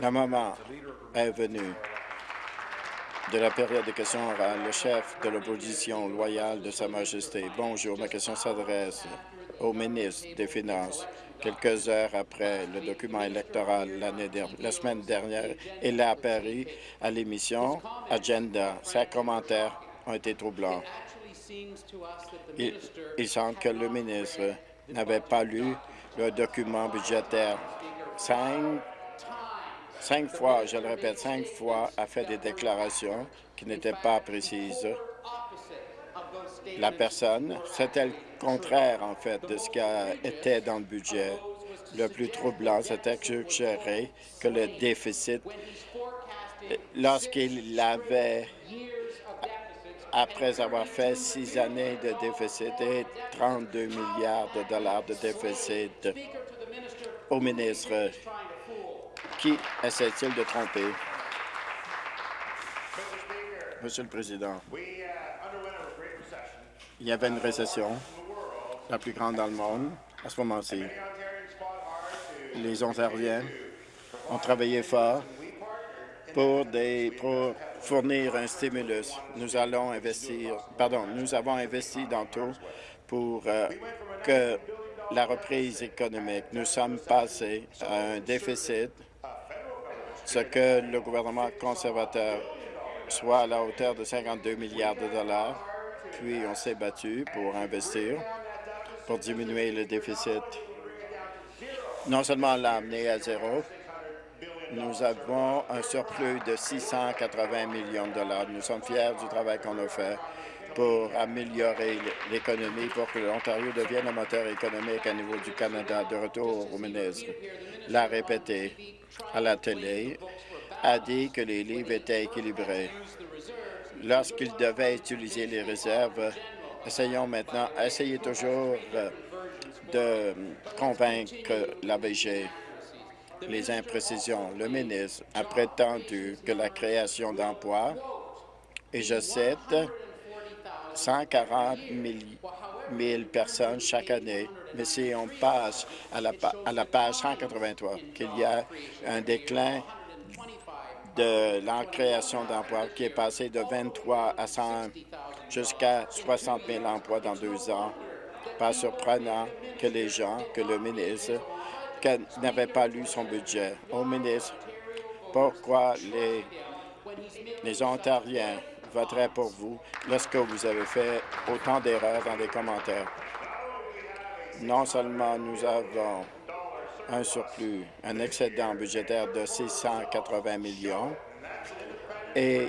Le moment est venu de la période de questions orales. Le chef de l'opposition loyale de Sa Majesté. Bonjour, ma question s'adresse au ministre des Finances. Quelques heures après le document électoral la semaine dernière, il a apparu à l'émission Agenda. Ses commentaires ont été troublants. Il, il semble que le ministre n'avait pas lu le document budgétaire. Cinq, cinq fois, je le répète, cinq fois, a fait des déclarations qui n'étaient pas précises. La personne, c'était le contraire, en fait, de ce qui était dans le budget. Le plus troublant, c'était que suggérer que le déficit, lorsqu'il avait après avoir fait six années de déficit et 32 milliards de dollars de déficit au ministre. Qui essaie-t-il de tromper? Monsieur le Président, il y avait une récession, la plus grande dans le monde, à ce moment-ci. Les Ontariens ont travaillé fort pour fournir un stimulus. Nous allons investir, pardon, nous avons investi dans tout pour euh, que la reprise économique. Nous sommes passés à un déficit, ce que le gouvernement conservateur soit à la hauteur de 52 milliards de dollars, puis on s'est battu pour investir, pour diminuer le déficit. Non seulement l'amener à zéro, nous avons un surplus de 680 millions de dollars. Nous sommes fiers du travail qu'on a fait pour améliorer l'économie, pour que l'Ontario devienne un moteur économique à niveau du Canada. De retour au ministre, l'a répété à la télé, a dit que les livres étaient équilibrés. Lorsqu'il devait utiliser les réserves, essayons maintenant, essayez toujours de convaincre l'ABG les imprécisions. Le ministre a prétendu que la création d'emplois, et je cite, 140 000 personnes chaque année. Mais si on passe à la, page 183, qu'il y a un déclin de la création d'emplois qui est passé de 23 à 100 jusqu'à 60 000 emplois dans deux ans. Pas surprenant que les gens, que le ministre n'avait pas lu son budget. Au ministre, pourquoi les, les Ontariens voteraient pour vous lorsque vous avez fait autant d'erreurs dans les commentaires? Non seulement nous avons un surplus, un excédent budgétaire de 680 millions, et,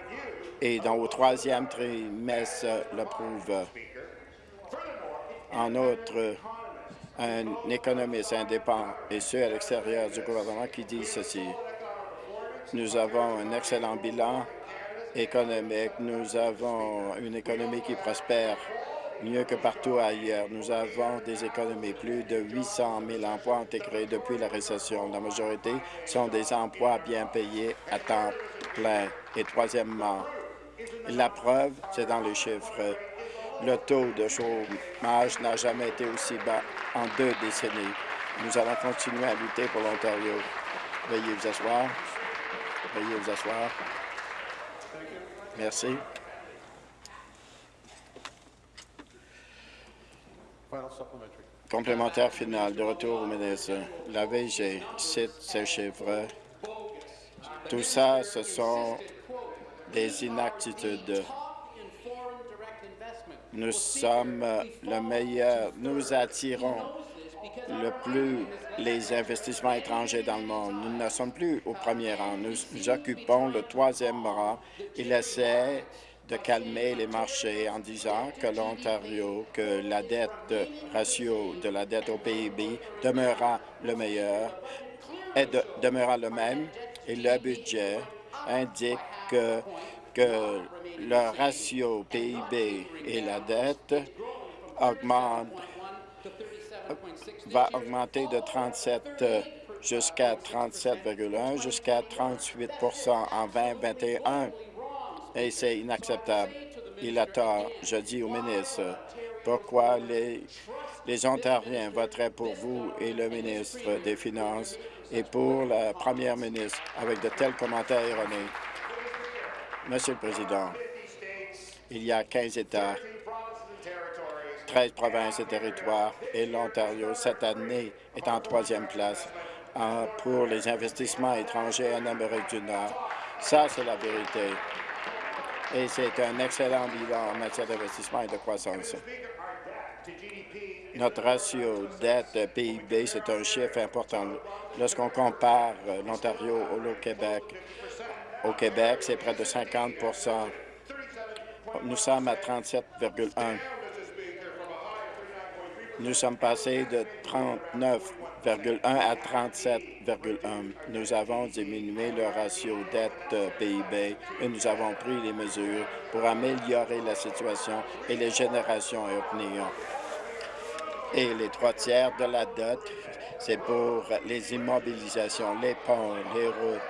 et au troisième trimestre le prouve. En outre, un économiste indépendant et ceux à l'extérieur du gouvernement qui dit ceci. Nous avons un excellent bilan économique. Nous avons une économie qui prospère mieux que partout ailleurs. Nous avons des économies. Plus de 800 000 emplois ont été créés depuis la récession. La majorité sont des emplois bien payés à temps plein. Et troisièmement, la preuve, c'est dans les chiffres. Le taux de chômage n'a jamais été aussi bas en deux décennies. Nous allons continuer à lutter pour l'Ontario. Veuillez vous asseoir. Veuillez vous asseoir. Merci. Complémentaire final. De retour au ministre. La VG cite ces chiffres. Tout ça, ce sont des inaptitudes nous sommes le meilleur. Nous attirons le plus les investissements étrangers dans le monde. Nous ne sommes plus au premier rang. Nous, occupons le troisième rang. Il essaie de calmer les marchés en disant que l'Ontario, que la dette ratio de la dette au PIB demeurera le meilleur, et demeurera le même, et le budget indique que que le ratio PIB et la dette augmente, va augmenter de 37 jusqu'à 37,1 jusqu'à 38% en 2021. Et c'est inacceptable. Il a tort. Je dis au ministre, pourquoi les, Les Ontariens voteraient pour vous et le ministre des Finances et pour la première ministre avec de tels commentaires erronés? Monsieur le Président, il y a 15 États, 13 provinces et territoires, et l'Ontario, cette année, est en troisième place pour les investissements étrangers en Amérique du Nord. Ça, c'est la vérité. Et c'est un excellent bilan en matière d'investissement et de croissance. Notre ratio dette-PIB, c'est un chiffre important. Lorsqu'on compare euh, l'Ontario au Québec, au Québec, c'est près de 50% Nous sommes à 37,1 Nous sommes passés de 39,1 à 37,1 Nous avons diminué le ratio dette-PIB et nous avons pris les mesures pour améliorer la situation et les générations à venir. Et les trois tiers de la dette, c'est pour les immobilisations, les ponts, les routes,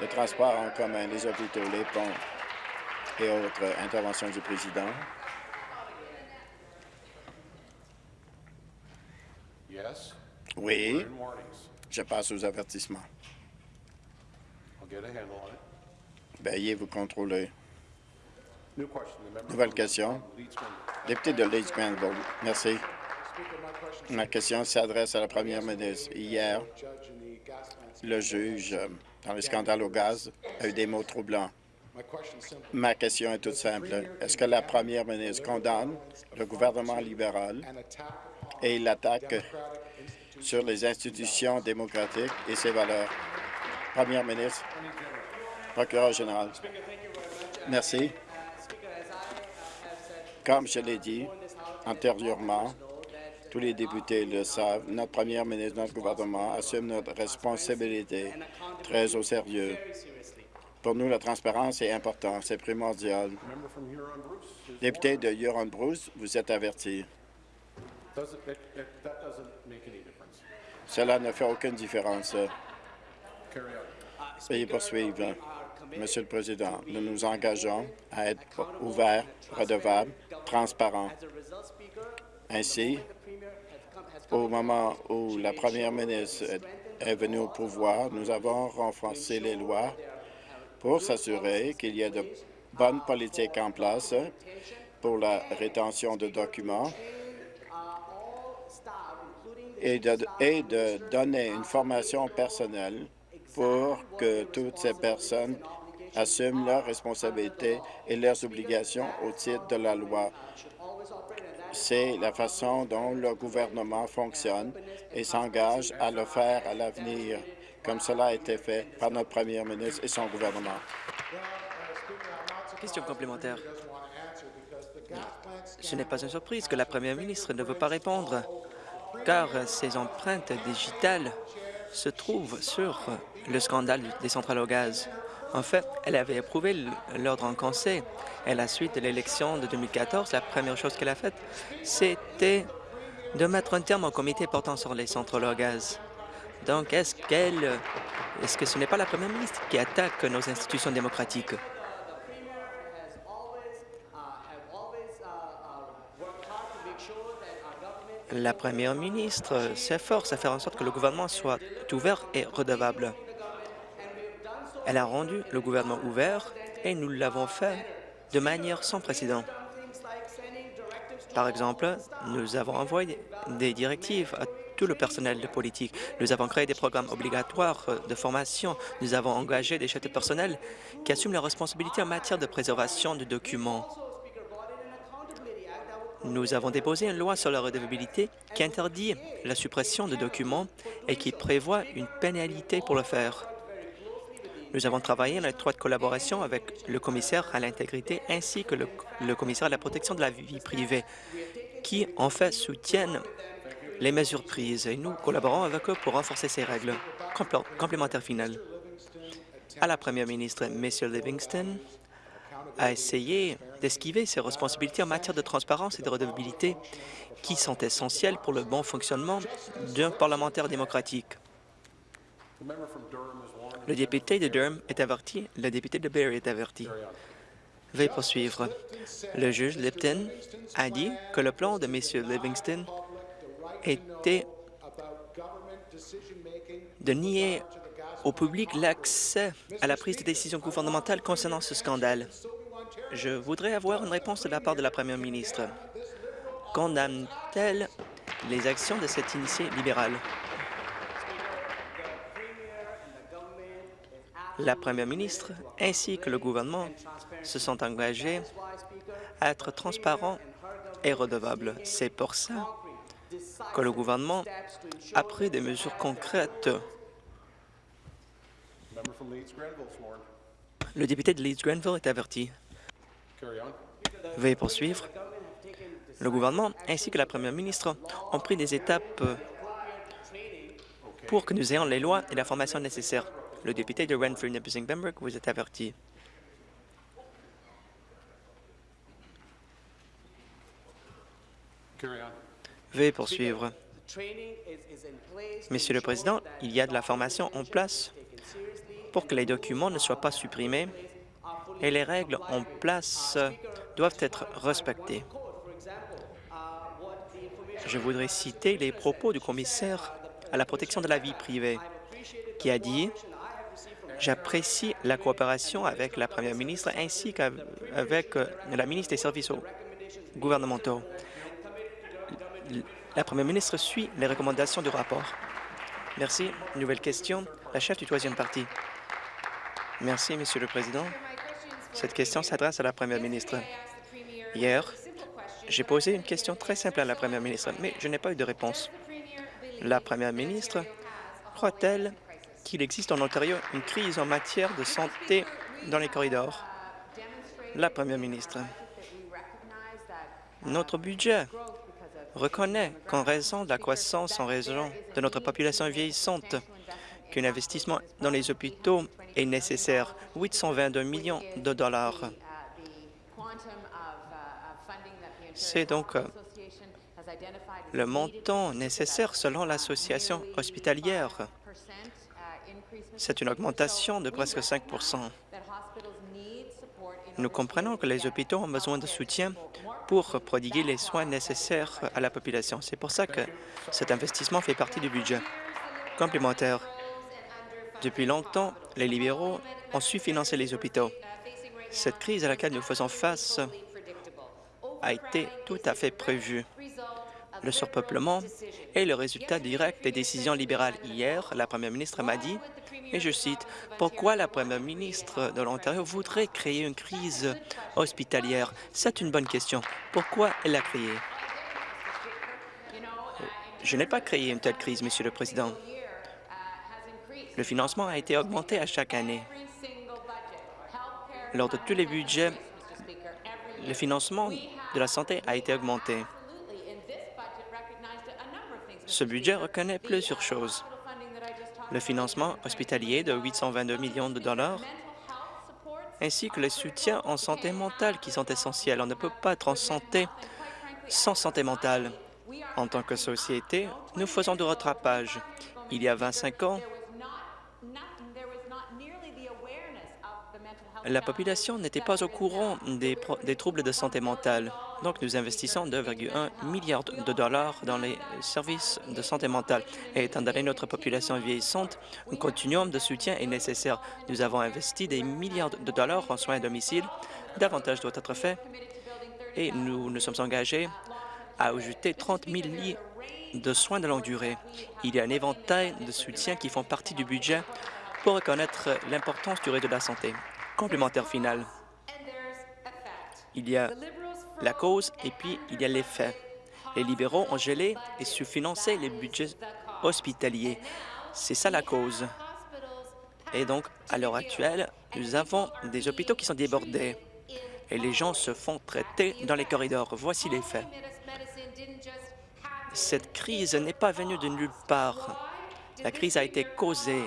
le transport en commun, les hôpitaux, les ponts et autres interventions du président. Oui, je passe aux avertissements. Veuillez vous contrôler. Nouvelle question. Député de Leeds Granville. Merci. Ma question s'adresse à la première ministre. Hier, le juge dans le scandale au gaz a eu des mots troublants. Ma question est toute simple. Est-ce que la première ministre condamne le gouvernement libéral? Et l'attaque sur les institutions démocratiques et ses valeurs? Première ministre, procureur général. Merci. Comme je l'ai dit antérieurement, tous les députés le savent, notre première ministre, notre gouvernement assume notre responsabilité très au sérieux. Pour nous, la transparence est importante, c'est primordial. Député de Huron-Bruce, vous êtes averti. Cela ne fait aucune différence. Veuillez poursuivre. Monsieur le Président, nous nous engageons à être ouverts, redevables, transparents. Ainsi, au moment où la première ministre est venue au pouvoir, nous avons renforcé les lois pour s'assurer qu'il y ait de bonnes politiques en place pour la rétention de documents et de, donner une formation personnelle pour que toutes ces personnes assument leurs responsabilités et leurs obligations au titre de la loi. C'est la façon dont le gouvernement fonctionne et s'engage à le faire à l'avenir, comme cela a été fait par notre premier ministre et son gouvernement. Question complémentaire. Ce n'est pas une surprise que la première ministre ne veut pas répondre, car ses empreintes digitales se trouvent sur le scandale des centrales au gaz. En fait, elle avait approuvé l'ordre en conseil. Et à la suite de l'élection de 2014, la première chose qu'elle a faite, c'était de mettre un terme au comité portant sur les centrales au gaz. Donc, est-ce qu'elle, est-ce que ce n'est pas la première ministre qui attaque nos institutions démocratiques? La première ministre s'efforce à faire en sorte que le gouvernement soit ouvert et redevable. Elle a rendu le gouvernement ouvert et nous l'avons fait de manière sans précédent. Par exemple, nous avons envoyé des directives à tout le personnel de politique. Nous avons créé des programmes obligatoires de formation. Nous avons engagé des chefs de personnel qui assument leurs responsabilités en matière de préservation de documents. Nous avons déposé une loi sur la redevabilité qui interdit la suppression de documents et qui prévoit une pénalité pour le faire. Nous avons travaillé en étroite collaboration avec le commissaire à l'intégrité ainsi que le, commissaire à la protection de la vie privée, qui, en fait, soutiennent les mesures prises et nous collaborons avec eux pour renforcer ces règles. complémentaire final. À la première ministre, M. Livingston a essayé d'esquiver ses responsabilités en matière de transparence et de redevabilité qui sont essentielles pour le bon fonctionnement d'un parlementaire démocratique. Le député de Durham est averti. Le député de Barrie est averti. Veuillez poursuivre. Le juge Lipton a dit que le plan de M. Livingston était de nier au public l'accès à la prise de décision gouvernementale concernant ce scandale. Je voudrais avoir une réponse de la part de la première ministre. Condamne-t-elle les actions de cette initiée libérale? La première ministre ainsi que le gouvernement se sont engagés à être transparents et redevables. C'est pour ça que le gouvernement a pris des mesures concrètes. Le député de Leeds-Grenville est averti. Veuillez poursuivre. Le gouvernement ainsi que la première ministre ont pris des étapes pour que nous ayons les lois et la formation nécessaires. Le député de renfrew nipissing pembroke vous est averti. Veuillez poursuivre. Monsieur le Président, il y a de la formation en place pour que les documents ne soient pas supprimés et les règles en place doivent être respectées. Je voudrais citer les propos du commissaire à la protection de la vie privée qui a dit « J'apprécie la coopération avec la première ministre ainsi qu'avec la ministre des services gouvernementaux la première ministre suit les recommandations du rapport. Merci. Nouvelle question. La chef du troisième parti. Merci, Monsieur le Président. Cette question s'adresse à la première ministre. Hier, j'ai posé une question très simple à la première ministre, mais je n'ai pas eu de réponse. La première ministre croit-elle qu'il existe en Ontario une crise en matière de santé dans les corridors? La première ministre. Notre budget reconnaît qu'en raison de la croissance en raison de notre population vieillissante, qu'un investissement dans les hôpitaux est nécessaire, 822 millions de dollars. C'est donc euh, le montant nécessaire selon l'association hospitalière. C'est une augmentation de presque 5 Nous comprenons que les hôpitaux ont besoin de soutien pour prodiguer les soins nécessaires à la population. C'est pour ça que cet investissement fait partie du budget. Complémentaire, depuis longtemps, les libéraux ont su financer les hôpitaux. Cette crise à laquelle nous faisons face a été tout à fait prévue. Le surpeuplement est le résultat direct des décisions libérales. Hier, la première ministre m'a dit et je cite, « Pourquoi la première ministre de l'Ontario voudrait créer une crise hospitalière? C'est une bonne question. Pourquoi elle l'a créée? Je n'ai pas créé une telle crise, Monsieur le Président. Le financement a été augmenté à chaque année. Lors de tous les budgets, le financement de la santé a été augmenté. Ce budget reconnaît plusieurs choses le financement hospitalier de 822 millions de dollars, ainsi que les soutiens en santé mentale qui sont essentiels. On ne peut pas être en santé sans santé mentale. En tant que société, nous faisons du rattrapage. Il y a 25 ans, la population n'était pas au courant des, troubles de santé mentale. Donc, nous investissons 2,1 milliards de dollars dans les services de santé mentale. Et étant donné notre population vieillissante, un continuum de soutien est nécessaire. Nous avons investi des milliards de dollars en soins à domicile. Davantage doit être fait. Et nous nous sommes engagés à ajouter 30 000 lits de soins de longue durée. Il y a un éventail de soutiens qui font partie du budget pour reconnaître l'importance du réseau de la santé complémentaire final. Il y a la cause et puis il y a l'effet. Les libéraux ont gelé et sous-financé les budgets hospitaliers. C'est ça la cause. Et donc, à l'heure actuelle, nous avons des hôpitaux qui sont débordés et les gens se font traiter dans les corridors. Voici les faits. Cette crise n'est pas venue de nulle part. La crise a été causée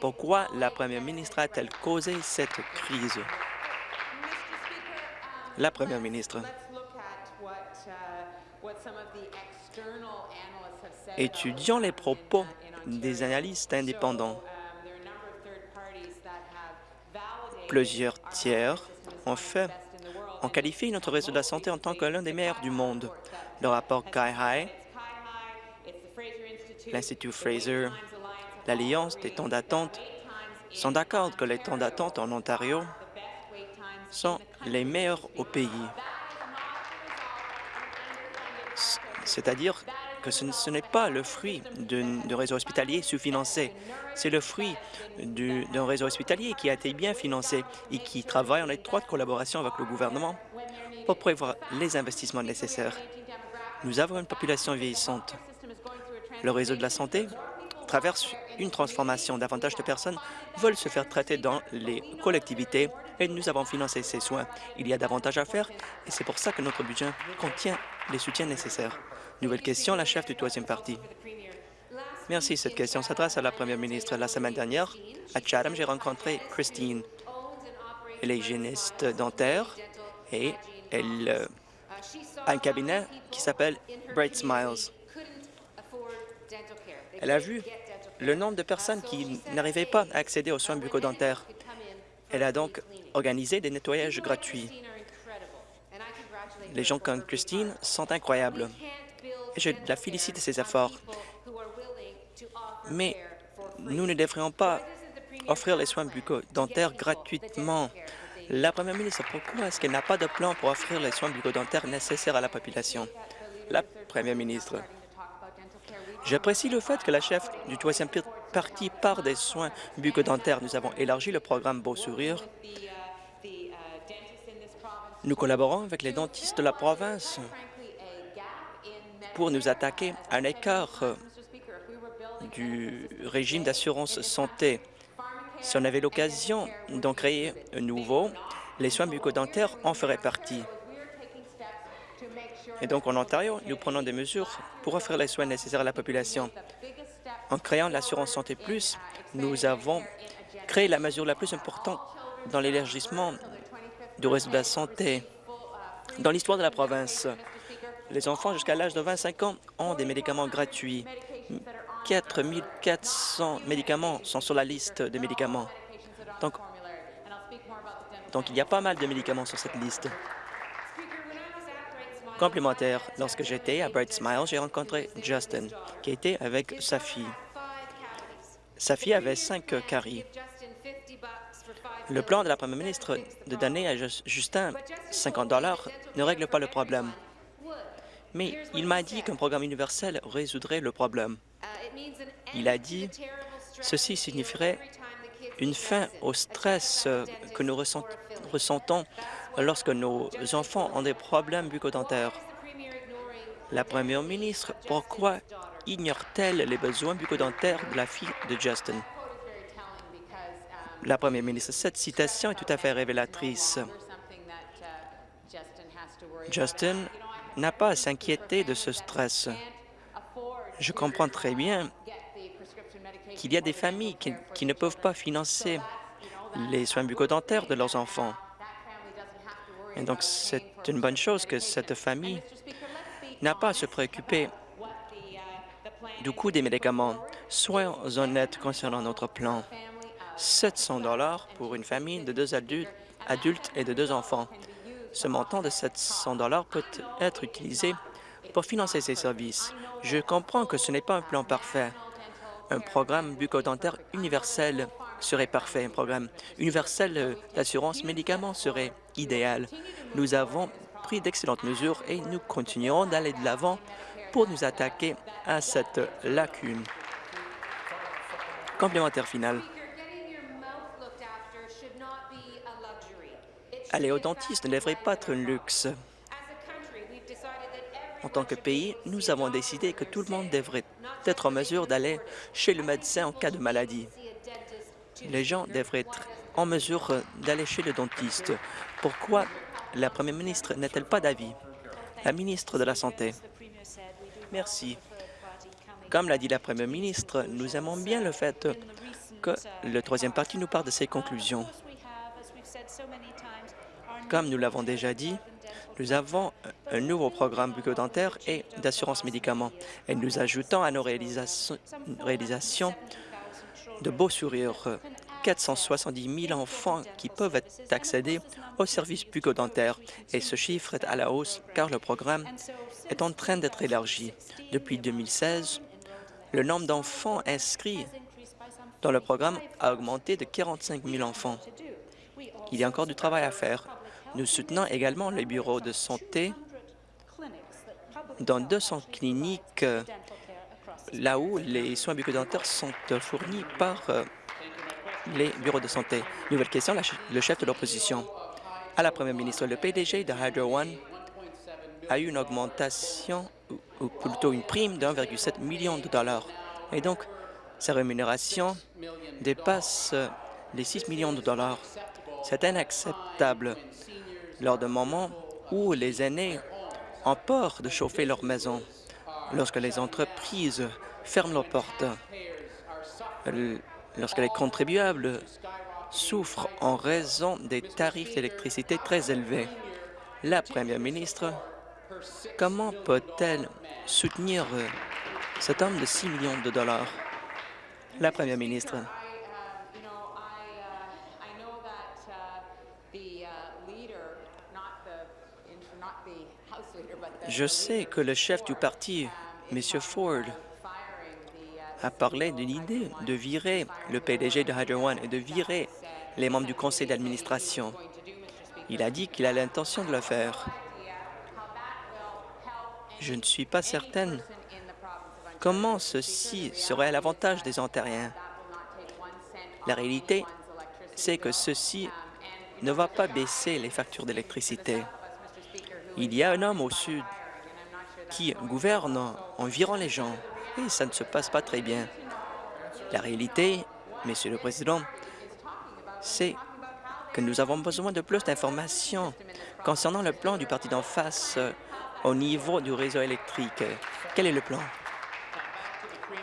pourquoi la première ministre a-t-elle causé cette crise? La première ministre. Étudions les propos des analystes indépendants. Plusieurs tiers ont fait qualifié notre réseau de la santé en tant que l'un des meilleurs du monde. Le rapport Sky High l'Institut Fraser, l'Alliance des temps d'attente sont d'accord que les temps d'attente en Ontario sont les meilleurs au pays. C'est-à-dire que ce, n'est pas le fruit d'un réseau hospitalier sous-financé. C'est le fruit d'un réseau hospitalier qui a été bien financé et qui travaille en étroite collaboration avec le gouvernement pour prévoir les investissements nécessaires. Nous avons une population vieillissante. Le réseau de la santé traverse une transformation. Davantage de personnes veulent se faire traiter dans les collectivités et nous avons financé ces soins. Il y a davantage à faire et c'est pour ça que notre budget contient les soutiens nécessaires. Nouvelle question, la chef du troisième parti. Merci. Cette question s'adresse à la première ministre. La semaine dernière, à Chatham, j'ai rencontré Christine. Elle est hygiéniste dentaire et elle euh, a un cabinet qui s'appelle Bright Smiles. Elle a vu le nombre de personnes qui n'arrivaient pas à accéder aux soins bucco-dentaires. Elle a donc organisé des nettoyages gratuits. Les gens comme Christine sont incroyables et je la félicite de ses efforts. Mais nous ne devrions pas offrir les soins bucco-dentaires gratuitement. La première ministre, pourquoi est-ce qu'elle n'a pas de plan pour offrir les soins bucco-dentaires nécessaires à la population? La première ministre, J'apprécie le fait que la chef du troisième parti part des soins bucco-dentaires. Nous avons élargi le programme Beau Sourire. Nous collaborons avec les dentistes de la province pour nous attaquer à un écart du régime d'assurance santé. Si on avait l'occasion d'en créer un nouveau, les soins bucco-dentaires en feraient partie. Et donc, en Ontario, nous prenons des mesures pour offrir les soins nécessaires à la population. En créant l'assurance santé plus, nous avons créé la mesure la plus importante dans l'élargissement du réseau de la santé dans l'histoire de la province. Les enfants jusqu'à l'âge de 25 ans ont des médicaments gratuits. 4 400 médicaments sont sur la liste des médicaments. Donc, donc, il y a pas mal de médicaments sur cette liste. Complémentaire, lorsque j'étais à Bright Smile, j'ai rencontré Justin, qui était avec sa fille. Sa fille avait cinq caries. Le plan de la première ministre de donner à Justin 50 dollars ne règle pas le problème. Mais il m'a dit qu'un programme universel résoudrait le problème. Il a dit ceci signifierait une fin au stress que nous ressentons lorsque nos enfants ont des problèmes bucco-dentaires. La première ministre, pourquoi ignore-t-elle les besoins bucco-dentaires de la fille de Justin? La première ministre, cette citation est tout à fait révélatrice. Justin n'a pas à s'inquiéter de ce stress. Je comprends très bien qu'il y a des familles qui, ne peuvent pas financer les soins bucco-dentaires de leurs enfants. Et donc, c'est une bonne chose que cette famille n'a pas à se préoccuper du coût des médicaments. Soyons honnêtes concernant notre plan. 700 dollars pour une famille de deux adultes, adultes et de deux enfants. Ce montant de 700 dollars peut être utilisé pour financer ces services. Je comprends que ce n'est pas un plan parfait. Un programme bucco-dentaire universel serait parfait. Un programme universel d'assurance médicaments serait idéal. Nous avons pris d'excellentes mesures et nous continuerons d'aller de l'avant pour nous attaquer à cette lacune. Complémentaire final. Aller au dentiste ne devrait pas être un luxe. En tant que pays, nous avons décidé que tout le monde devrait être en mesure d'aller chez le médecin en cas de maladie. Les gens devraient être en mesure d'aller chez le dentiste. Pourquoi la première ministre n'est-elle pas d'avis? La ministre de la Santé. Merci. Comme l'a dit la première ministre, nous aimons bien le fait que le troisième parti nous parle de ses conclusions. Comme nous l'avons déjà dit, nous avons un nouveau programme bucco-dentaire et d'assurance médicaments et nous ajoutons à nos réalisations, réalisations de beaux sourires 470 000 enfants qui peuvent accéder aux services bucco-dentaires et ce chiffre est à la hausse car le programme est en train d'être élargi. Depuis 2016, Le nombre d'enfants inscrits dans le programme a augmenté de 45 000 enfants. Il y a encore du travail à faire. Nous soutenons également les bureaux de santé dans 200 cliniques là où les soins bucco-dentaires sont fournis par euh, les bureaux de santé. Nouvelle question, le chef de l'opposition. À la première ministre, le PDG de Hydro One a eu une augmentation, ou plutôt une prime de 1,7 million de dollars. Et donc, sa rémunération dépasse les 6 millions de dollars. C'est inacceptable lors d'un moment où les aînés ont peur de chauffer leur maison, lorsque les entreprises ferment leurs portes, lorsque les contribuables souffrent en raison des tarifs d'électricité très élevés. La première ministre, comment peut-elle soutenir cet homme de 6 millions de dollars? La première ministre. Je sais que le chef du parti, M. Ford, a parlé de l'idée de virer le PDG de Hydro One et de virer les membres du conseil d'administration. Il a dit qu'il a l'intention de le faire. Je ne suis pas certaine comment ceci serait à l'avantage des Ontariens. La réalité, c'est que ceci ne va pas baisser les factures d'électricité. Il y a un homme au sud qui gouverne environ les gens et ça ne se passe pas très bien. La réalité, Monsieur le Président, c'est que nous avons besoin de plus d'informations concernant le plan du parti d'en face euh, au niveau du réseau électrique. Quel est le plan?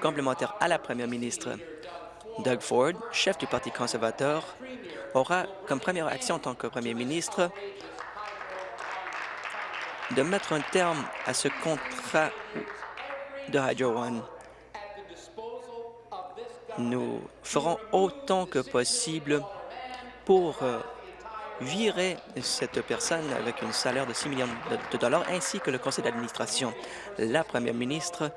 Complémentaire à la première ministre. Doug Ford, chef du Parti conservateur, aura comme première action en tant que premier ministre de mettre un terme à ce contrat de Hydro One. Nous ferons autant que possible pour euh, virer cette personne avec un salaire de 6 millions de dollars, ainsi que le conseil d'administration. La première ministre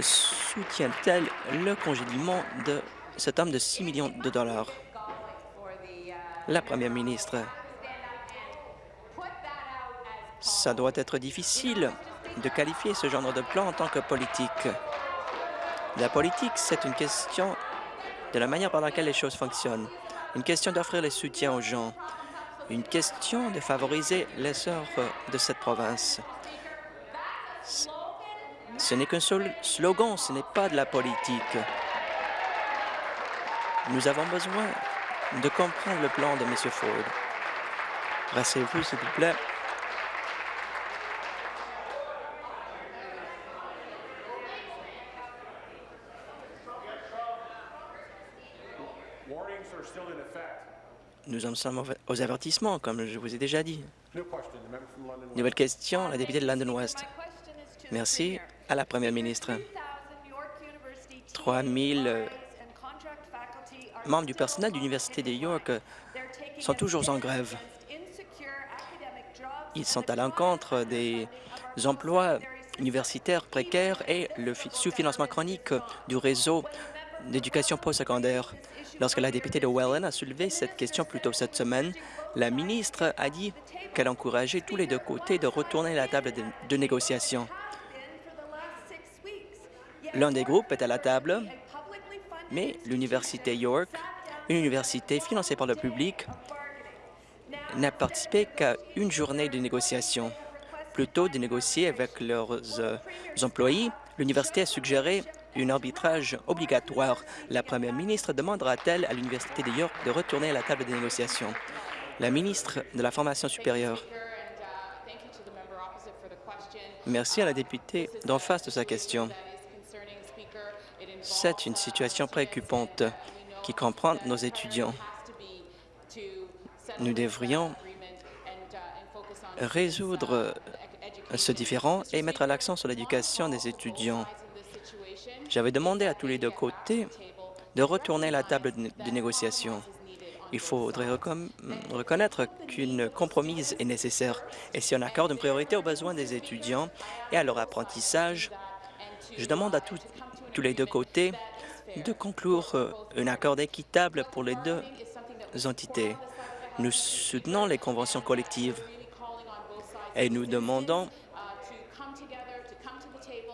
soutient-elle le congédiement de cet homme de 6 millions de dollars? La première ministre ça doit être difficile de qualifier ce genre de plan en tant que politique. La politique, c'est une question de la manière par laquelle les choses fonctionnent, une question d'offrir les soutiens aux gens, une question de favoriser l'essor de cette province. Ce n'est qu'un seul slogan, ce n'est pas de la politique. Nous avons besoin de comprendre le plan de M. Ford. Rassez-vous, s'il vous plaît. Nous en sommes aux avertissements, comme je vous ai déjà dit. Nouvelle question, la députée de London West. Merci à la première ministre. 3 000 euh, membres du personnel de l'Université de York euh, sont toujours en grève. Ils sont à l'encontre des emplois universitaires précaires et le sous-financement chronique du réseau d'éducation postsecondaire. Lorsque la députée de Welland a soulevé cette question plus tôt cette semaine, la ministre a dit qu'elle encourageait tous les deux côtés de retourner à la table de, négociation. L'un des groupes est à la table, mais l'Université York, une université financée par le public, n'a participé qu'à une journée de négociation. Plutôt de négocier avec leurs euh, employés, l'université a suggéré un arbitrage obligatoire. La première ministre demandera-t-elle à l'Université de York de retourner à la table des négociations? La ministre de la Formation supérieure. Merci à la députée d'en face de sa question. C'est une situation préoccupante qui comprend nos étudiants. Nous devrions résoudre ce différend et mettre l'accent sur l'éducation des étudiants. J'avais demandé à tous les deux côtés de retourner à la table de négociation. Il faudrait reconnaître qu'une compromise est nécessaire. Et si on accorde une priorité aux besoins des étudiants et à leur apprentissage, Je demande à tous les deux côtés de conclure euh, un accord équitable pour les deux entités. Nous soutenons les conventions collectives et nous demandons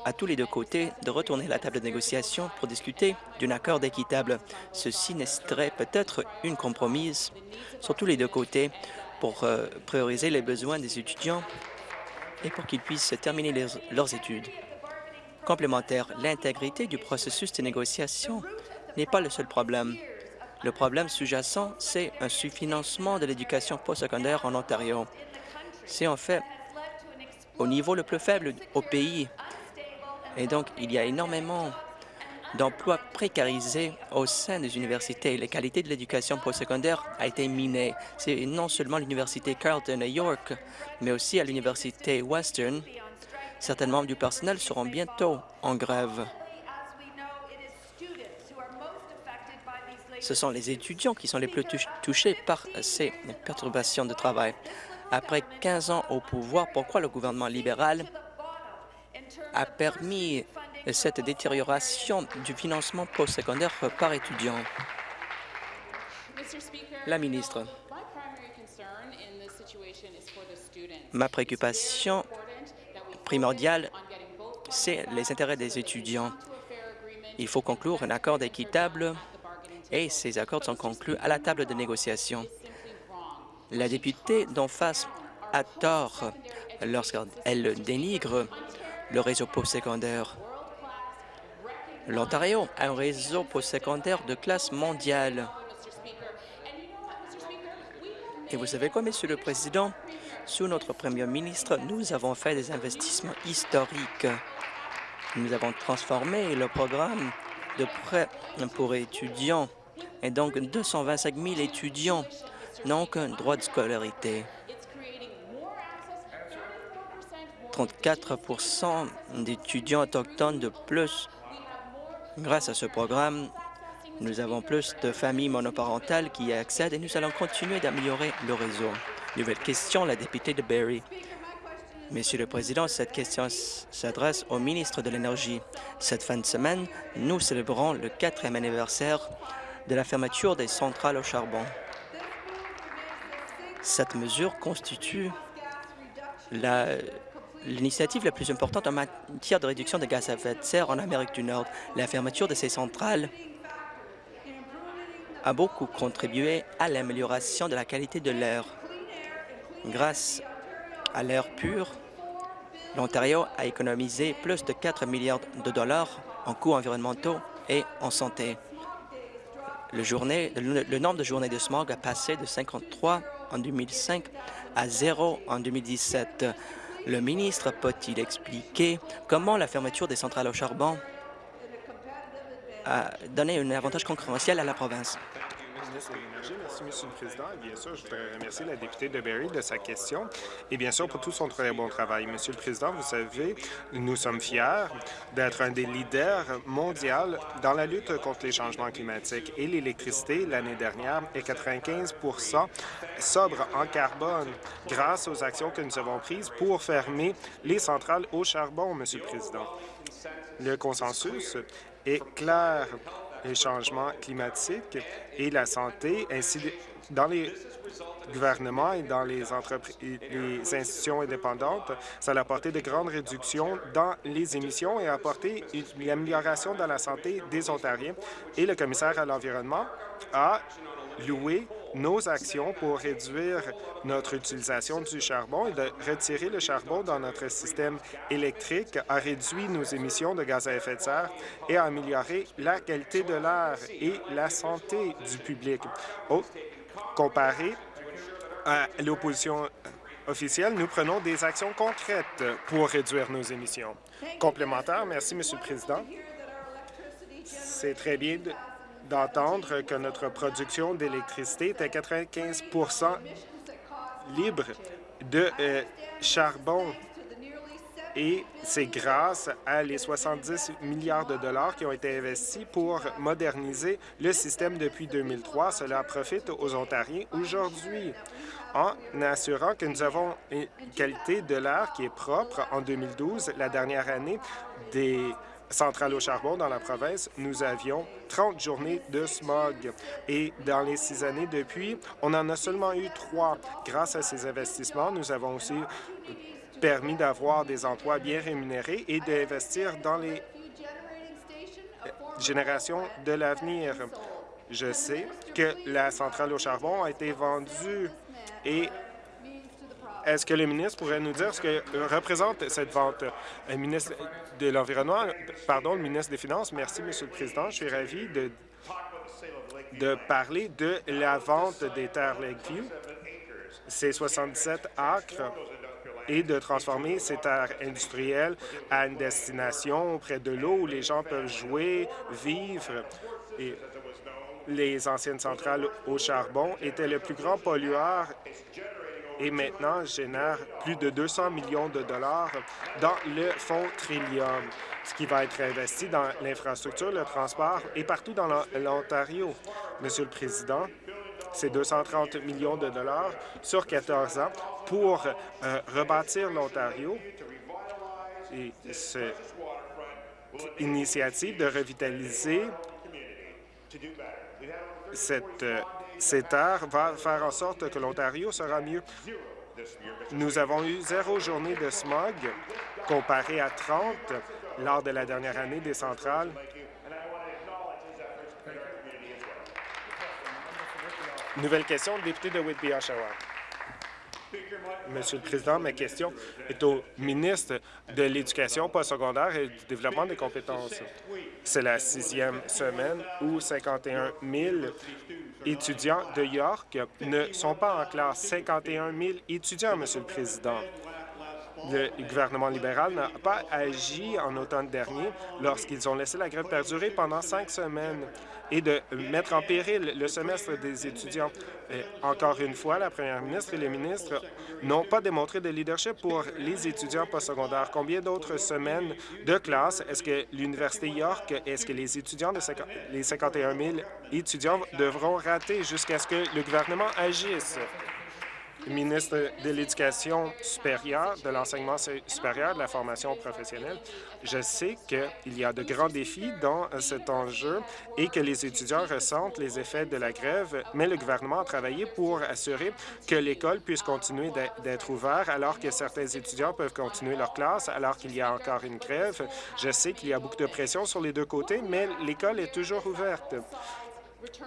à tous les deux côtés de retourner à la table de négociation pour discuter d'un accord équitable. Ceci serait peut-être une compromise sur tous les deux côtés pour euh, prioriser les besoins des étudiants et pour qu'ils puissent terminer leurs études. Complémentaire, l'intégrité du processus de négociation n'est pas le seul problème. Le problème sous-jacent, c'est un sous-financement de l'éducation postsecondaire en Ontario. C'est en fait au niveau le plus faible au pays. Et donc, il y a énormément d'emplois précarisés au sein des universités. La qualité de l'éducation postsecondaire a été minée. C'est non seulement l'Université Carleton à York, mais aussi à l'Université Western. Certains membres du personnel seront bientôt en grève. Ce sont les étudiants qui sont les plus touchés par ces perturbations de travail. Après 15 ans au pouvoir, pourquoi le gouvernement libéral a permis cette détérioration du financement postsecondaire par étudiant? La ministre. Ma préoccupation primordiale, c'est les intérêts des étudiants. Il faut conclure un accord équitable et ces accords sont conclus à la table de négociation. La députée d'en face a tort lorsqu'elle dénigre le réseau postsecondaire. L'Ontario a un réseau postsecondaire de classe mondiale. Et vous savez quoi, Monsieur le Président? Sous notre Premier ministre, nous avons fait des investissements historiques. Nous avons transformé le programme de prêt pour étudiants et donc 225 000 étudiants n'ont aucun droit de scolarité. 34 d'étudiants autochtones de plus. Grâce à ce programme, nous avons plus de familles monoparentales qui y accèdent et nous allons continuer d'améliorer le réseau. Nouvelle question, la députée de Barrie. Monsieur le Président, cette question s'adresse au ministre de l'Énergie. Cette fin de semaine, nous célébrons le quatrième anniversaire de la fermeture des centrales au charbon. Cette mesure constitue l'initiative la, plus importante en matière de réduction de gaz à effet de serre en Amérique du Nord. La fermeture de ces centrales a beaucoup contribué à l'amélioration de la qualité de l'air. Grâce à l'air pur, l'Ontario a économisé plus de 4 milliards de dollars en coûts environnementaux et en santé. Le, nombre de journées de smog a passé de 53 en 2005 à 0 en 2017. Le ministre peut-il expliquer comment la fermeture des centrales au charbon a donné un avantage concurrentiel à la province? Merci, Monsieur le Président. Et bien sûr, je voudrais remercier la députée de Berry de sa question et bien sûr pour tout son très bon travail. Monsieur le Président, vous savez, nous sommes fiers d'être un des leaders mondiaux dans la lutte contre les changements climatiques et l'électricité l'année dernière est 95% sobre en carbone grâce aux actions que nous avons prises pour fermer les centrales au charbon, Monsieur le Président. Le consensus est clair les changements climatiques et la santé, ainsi dans les gouvernements et dans les les institutions indépendantes, ça a apporté de grandes réductions dans les émissions et a apporté une amélioration dans la santé des Ontariens. Et le commissaire à l'environnement a loué nos actions pour réduire notre utilisation du charbon et de retirer le charbon dans notre système électrique a réduit nos émissions de gaz à effet de serre et a amélioré la qualité de l'air et la santé du public. comparé à l'opposition officielle, nous prenons des actions concrètes pour réduire nos émissions. Complémentaire, merci, Monsieur le Président. C'est très bien d'entendre que notre production d'électricité est à 95% libre de euh, charbon. Et c'est grâce à les 70 milliards de dollars qui ont été investis pour moderniser le système depuis 2003. Cela profite aux Ontariens aujourd'hui en assurant que nous avons une qualité de l'air qui est propre. En 2012, la dernière année des centrale au charbon dans la province, nous avions 30 journées de smog. Et dans les six années depuis, on en a seulement eu trois. Grâce à ces investissements, nous avons aussi permis d'avoir des emplois bien rémunérés et d'investir dans les générations de l'avenir. Je sais que la centrale au charbon a été vendue et est-ce que le ministre pourrait nous dire ce que représente cette vente? Le ministre de l'Environnement, pardon, le ministre des Finances. Merci, Monsieur le Président. Je suis ravi de, parler de la vente des terres Lakeview. C'est 77 acres et de transformer ces terres industrielles à une destination près de l'eau où les gens peuvent jouer, vivre. Les anciennes centrales au charbon étaient le plus grand pollueur et maintenant génère plus de 200 millions de dollars dans le fonds Trillium, ce qui va être investi dans l'infrastructure, le transport et partout dans l'Ontario. Monsieur le Président, c'est 230 millions de dollars sur 14 ans pour euh, rebâtir l'Ontario. Et cette initiative de revitaliser cette euh, ces terres va faire en sorte que l'Ontario sera mieux. Nous avons eu zéro journée de smog comparé à 30 lors de la dernière année des centrales. Nouvelle question, député de Whitby-Oshawa. Monsieur le Président, ma question est au ministre de l'Éducation postsecondaire et du développement des compétences. C'est la sixième semaine où 51 000 étudiants de York ne sont pas en classe. 51 000 étudiants, Monsieur le Président. Le gouvernement libéral n'a pas agi en automne dernier lorsqu'ils ont laissé la grève perdurer pendant cinq semaines et de mettre en péril le semestre des étudiants. encore une fois, la première ministre et les ministres n'ont pas démontré de leadership pour les étudiants postsecondaires. Combien d'autres semaines de classe est-ce que l'Université York, est-ce que les étudiants de les 51 000 étudiants devront rater jusqu'à ce que le gouvernement agisse? Ministre de l'Éducation supérieure, de l'enseignement supérieur, de la formation professionnelle. Je sais qu'il y a de grands défis dans cet enjeu et que les étudiants ressentent les effets de la grève, mais le gouvernement a travaillé pour assurer que l'école puisse continuer d'être ouverte alors que certains étudiants peuvent continuer leur classe alors qu'il y a encore une grève. Je sais qu'il y a beaucoup de pression sur les deux côtés, mais l'école est toujours ouverte.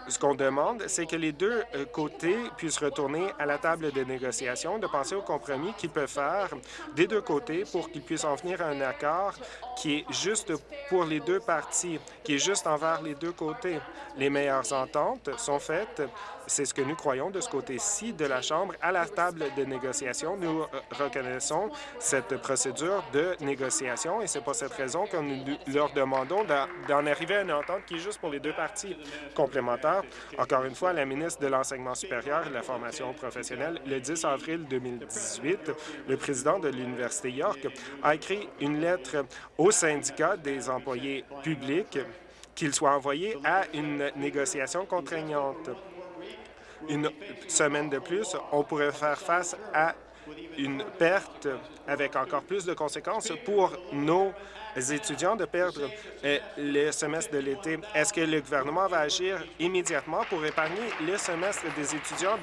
Ce qu'on demande, c'est que les deux euh, côtés puissent retourner à la table de négociation, de penser au compromis qu'ils peuvent faire des deux côtés pour qu'ils puissent en venir à un accord qui est juste pour les deux parties, qui est juste envers les deux côtés. Les meilleures ententes sont faites c'est ce que nous croyons de ce côté-ci de la Chambre. À la table de négociation, nous reconnaissons cette procédure de négociation et c'est pour cette raison que nous leur demandons d'en arriver à une entente qui est juste pour les deux parties complémentaires. Encore une fois, la ministre de l'Enseignement supérieur et de la formation professionnelle, le 10 avril 2018, le président de l'Université York a écrit une lettre au syndicat des employés publics qu'il soit envoyé à une négociation contraignante une semaine de plus, on pourrait faire face à une perte avec encore plus de conséquences pour nos étudiants de perdre euh, le semestre de l'été. Est-ce que le gouvernement va agir immédiatement pour épargner le semestre des étudiants,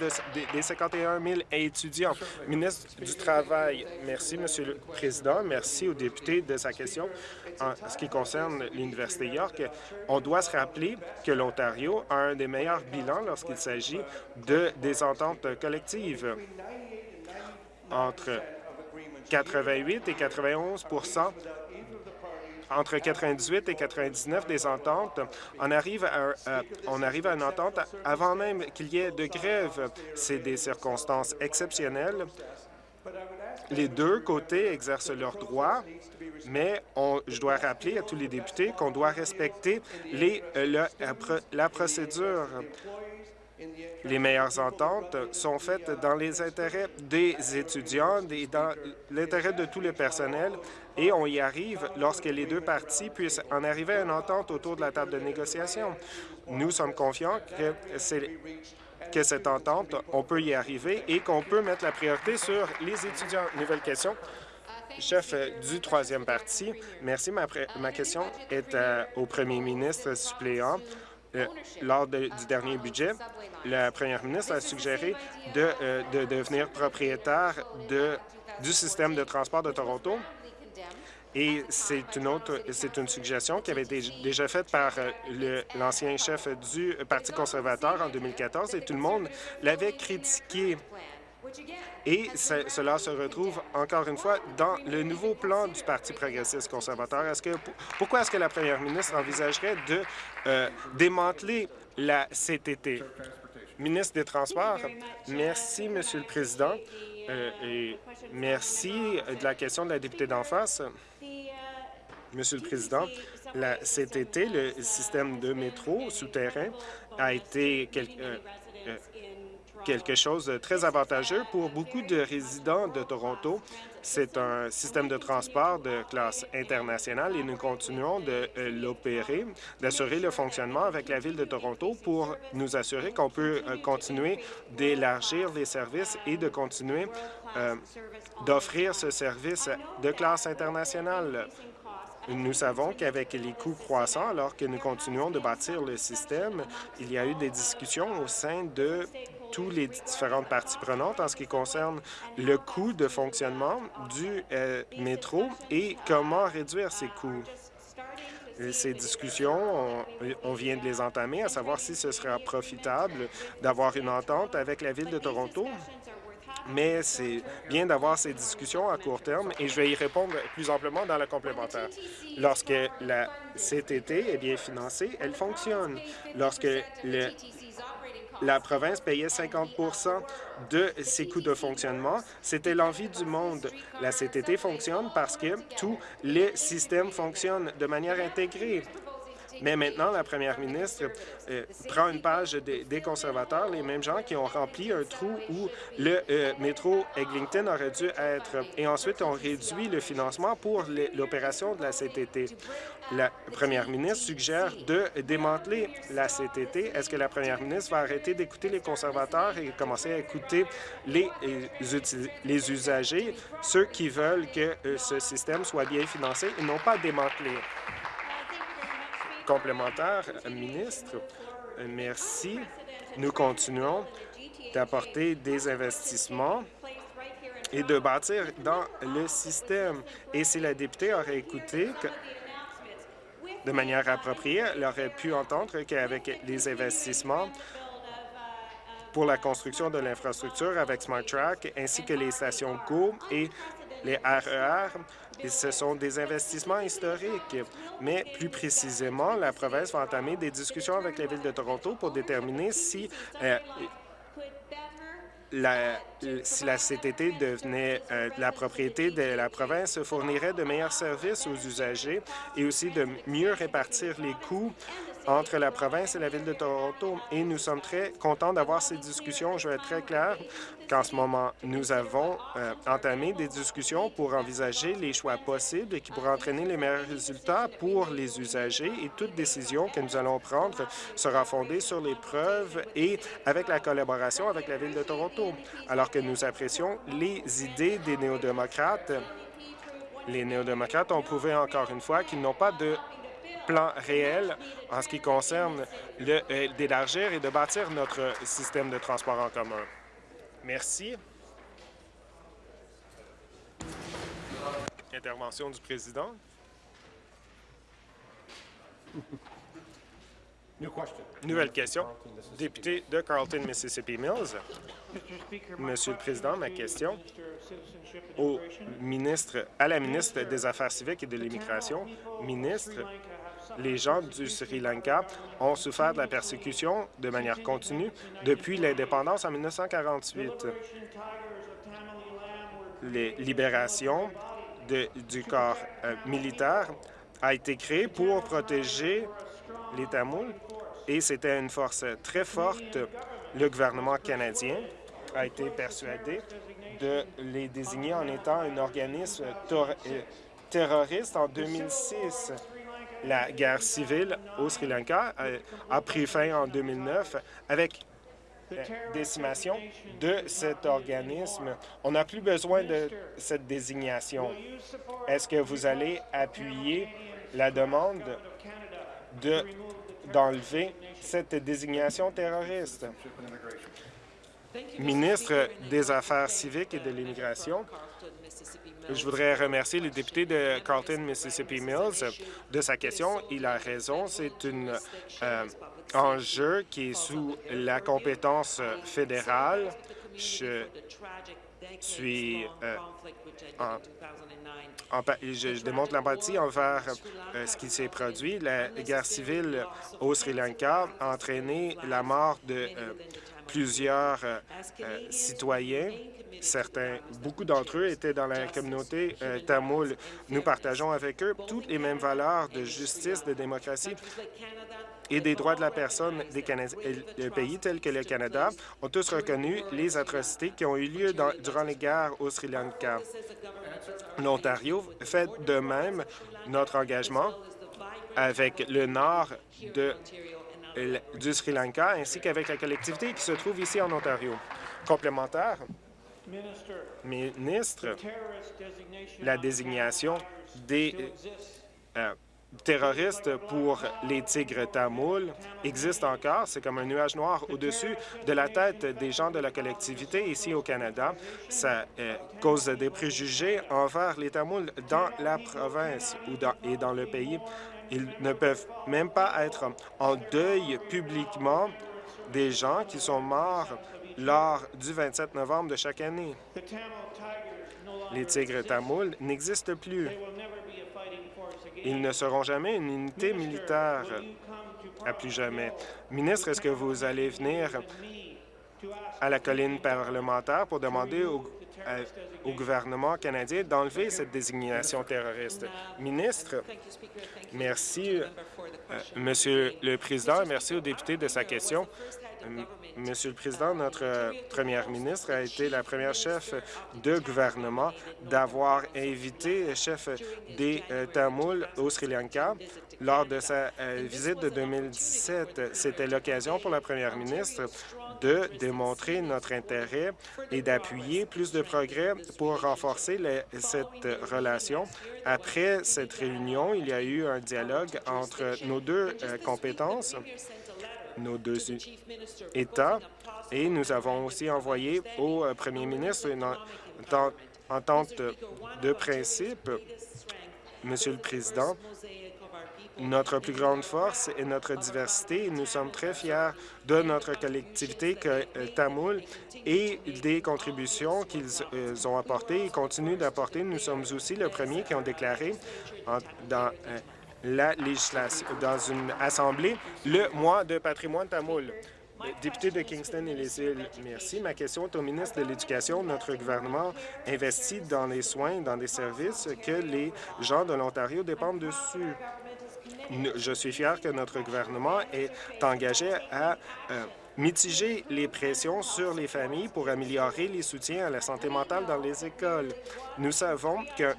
des 51 000 étudiants? Ministre du Travail, merci, Monsieur le Président. Merci au député de sa question. En ce qui concerne l'Université York, on doit se rappeler que l'Ontario a un des meilleurs bilans lorsqu'il s'agit de des ententes collectives entre 88 et 91 entre 98 et 99 des ententes, on arrive à, on arrive à une entente avant même qu'il y ait de grève. C'est des circonstances exceptionnelles. Les deux côtés exercent leurs droits, mais je dois rappeler à tous les députés qu'on doit respecter euh, la procédure. Les meilleures ententes sont faites dans les intérêts des étudiants et dans l'intérêt de tout le personnel et on y arrive lorsque les deux parties puissent en arriver à une entente autour de la table de négociation. Nous sommes confiants que cette entente, on peut y arriver et qu'on peut mettre la priorité sur les étudiants. Nouvelle question. chef du troisième parti. Merci. Ma, question est au premier ministre suppléant. lors du dernier budget, la première ministre a suggéré de, de devenir propriétaire du système de transport de Toronto et c'est une autre, c'est une suggestion qui avait été déjà faite par euh, l'ancien chef du Parti conservateur en 2014 et tout le monde l'avait critiqué. Et cela se retrouve encore une fois dans le nouveau plan du Parti progressiste conservateur. Est-ce que, pourquoi est-ce que la première ministre envisagerait de euh, démanteler la CTT? Ministre des Transports, merci, Monsieur le Président, euh, et merci de la question de la députée d'en face. Monsieur le Président, la CTT, le système de métro souterrain, a été euh, euh, quelque chose de très avantageux pour beaucoup de résidents de Toronto. C'est un système de transport de classe internationale et nous continuons de euh, l'opérer, d'assurer le fonctionnement avec la Ville de Toronto pour nous assurer qu'on peut continuer d'élargir les services et de continuer d'offrir ce service de classe internationale. Nous savons qu'avec les coûts croissants, alors que nous continuons de bâtir le système, il y a eu des discussions au sein de toutes les différentes parties prenantes en ce qui concerne le coût de fonctionnement du euh, métro et comment réduire ces coûts. Ces discussions, on, vient de les entamer, à savoir si ce sera profitable d'avoir une entente avec la Ville de Toronto mais c'est bien d'avoir ces discussions à court terme et je vais y répondre plus amplement dans la complémentaire. Lorsque la CTT est bien financée, elle fonctionne. Lorsque la province payait 50 de ses coûts de fonctionnement. C'était l'envie du monde. La CTT fonctionne parce que tous les systèmes fonctionnent de manière intégrée. Mais maintenant, la première ministre euh, prend une page des, conservateurs, les mêmes gens qui ont rempli un trou où le euh, métro Eglinton aurait dû être. Et ensuite, on réduit le financement pour l'opération de la CTT. La première ministre suggère de démanteler la CTT. Est-ce que la première ministre va arrêter d'écouter les conservateurs et commencer à écouter les, euh, les usagers, ceux qui veulent que ce système soit bien financé et non pas démantelé? Complémentaire, ministre. Merci. Nous continuons d'apporter des investissements et de bâtir dans le système. Et si la députée aurait écouté de manière appropriée, elle aurait pu entendre qu'avec les investissements pour la construction de l'infrastructure avec SmartTrack ainsi que les stations GO et les RER, e ce sont des investissements historiques. Mais plus précisément, la province va entamer des discussions avec la Ville de Toronto pour déterminer si euh, la, si la CTT devenait euh, la propriété de la province, fournirait de meilleurs services aux usagers et aussi de mieux répartir les coûts entre la province et la Ville de Toronto. Et nous sommes très contents d'avoir ces discussions. Je vais être très clair qu'en ce moment, nous avons euh, entamé des discussions pour envisager les choix possibles qui pourraient entraîner les meilleurs résultats pour les usagers et toute décision que nous allons prendre sera fondée sur les preuves et avec la collaboration avec la Ville de Toronto. Alors que nous apprécions les idées des néo-démocrates, les néo-démocrates ont prouvé encore une fois qu'ils n'ont pas de plan réel en ce qui concerne euh, d'élargir et de bâtir notre système de transport en commun. Merci. Intervention du président. Nouvelle question. Député de Carlton, Mississippi Mills. Monsieur le Président, ma question au ministre, à la ministre des Affaires civiques et de l'Immigration. Ministre, les gens du Sri Lanka ont souffert de la persécution de manière continue depuis l'indépendance en 1948. Les libérations du corps euh, militaire a été créée pour protéger les Tamouls et c'était une force très forte. Le gouvernement canadien a été persuadé de les désigner en étant un organisme euh, terroriste en 2006. La guerre civile au Sri Lanka a, pris fin en 2009 avec euh, décimation de cet organisme. On n'a plus besoin de cette désignation. Est-ce que vous allez appuyer la demande de d'enlever cette désignation terroriste? Ministre des Affaires civiques et de l'immigration, je voudrais remercier le député de Carlton, Mississippi Mills de sa question. Il a raison, c'est un enjeu qui est sous la compétence fédérale. Je suis euh, je, démontre l'empathie envers euh, ce qui s'est produit. La guerre civile au Sri Lanka a entraîné la mort de euh, plusieurs citoyens. Certains, beaucoup d'entre eux étaient dans la communauté tamoul. Nous partageons avec eux toutes les mêmes valeurs de justice, de démocratie et des droits de la personne des pays tels que le Canada ont tous reconnu les atrocités qui ont eu lieu durant les guerres au Sri Lanka. L'Ontario fait de même notre engagement avec le nord du Sri Lanka ainsi qu'avec la collectivité qui se trouve ici en Ontario. Complémentaire, ministre, la désignation des euh, terroristes pour les tigres tamouls existe encore. C'est comme un nuage noir au-dessus de la tête des gens de la collectivité ici au Canada. Ça euh, cause des préjugés envers les Tamouls dans la province ou dans, et dans le pays. Ils ne peuvent même pas être en deuil publiquement des gens qui sont morts lors du 27 novembre de chaque année. Les tigres tamouls n'existent plus. Ils ne seront jamais une unité militaire à plus jamais. Ministre, est-ce que vous allez venir à la colline parlementaire pour demander au, gouvernement canadien d'enlever cette désignation terroriste? Ministre, merci, euh, Monsieur le Président, merci au député de sa question. Monsieur le Président, notre euh, première ministre a été la première chef de gouvernement d'avoir invité le chef des euh, Tamouls au Sri Lanka lors de sa euh, visite de 2017. C'était l'occasion pour la première ministre de démontrer notre intérêt et d'appuyer plus de progrès pour renforcer cette relation. Après cette réunion, il y a eu un dialogue entre nos deux compétences nos deux États. Et nous avons aussi envoyé au euh, premier ministre une entente de principe? Monsieur le Président, notre plus grande force est notre diversité. Nous sommes très fiers de notre collectivité que, euh, tamoul et des contributions qu'ils euh, ont apportées et continuent d'apporter. Nous sommes aussi le premier qui ont déclaré dans la législation, dans une assemblée, le mois de patrimoine tamoul. Député de Kingston et les îles, merci. Ma question est au ministre de l'Éducation. Notre gouvernement investit dans les soins, dans des services que les gens de l'Ontario dépendent dessus. Je suis fier que notre gouvernement est engagé à euh, mitiger les pressions sur les familles pour améliorer les soutiens à la santé mentale dans les écoles. Nous savons que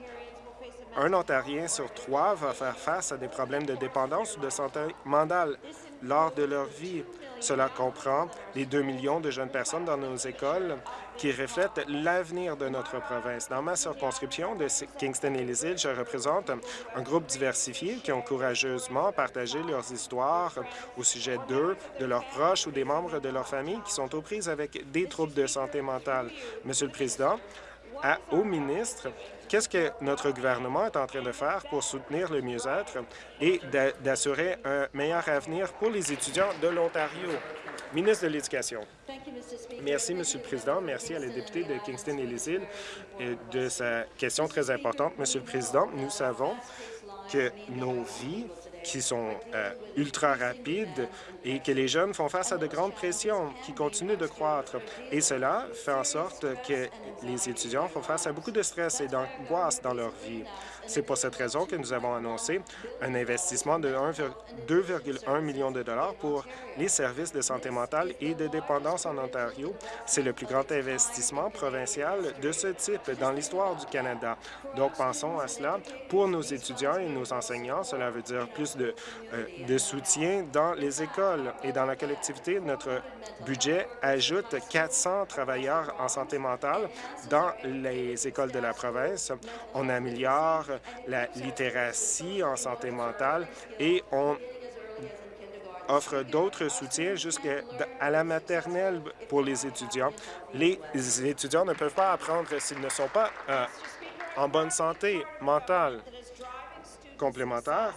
un Ontarien sur trois va faire face à des problèmes de dépendance ou de santé mentale lors de leur vie. Cela comprend les 2 millions de jeunes personnes dans nos écoles qui reflètent l'avenir de notre province. Dans ma circonscription de Kingston et les îles, je représente un groupe diversifié qui ont courageusement partagé leurs histoires au sujet d'eux, de leurs proches ou des membres de leur famille qui sont aux prises avec des troubles de santé mentale. Monsieur le Président, au ministre, Qu'est-ce que notre gouvernement est en train de faire pour soutenir le mieux-être et d'assurer un meilleur avenir pour les étudiants de l'Ontario? Ministre de l'Éducation. Merci, Monsieur le Président. Merci à la députée de Kingston et les îles de sa question très importante. Monsieur le Président, nous savons que nos vies qui sont euh, ultra rapides et que les jeunes font face à de grandes pressions qui continuent de croître. Et cela fait en sorte que les étudiants font face à beaucoup de stress et d'angoisse dans leur vie. C'est pour cette raison que nous avons annoncé un investissement de 2,1 millions de dollars pour les services de santé mentale et de dépendance en Ontario. C'est le plus grand investissement provincial de ce type dans l'histoire du Canada. Donc, pensons à cela. Pour nos étudiants et nos enseignants, cela veut dire plus euh, de soutien dans les écoles. Et dans la collectivité, notre budget ajoute 400 travailleurs en santé mentale dans les écoles de la province. On améliore la littératie en santé mentale et on offre d'autres soutiens jusqu'à la maternelle pour les étudiants. Les étudiants ne peuvent pas apprendre s'ils ne sont pas euh, en bonne santé mentale. Complémentaire,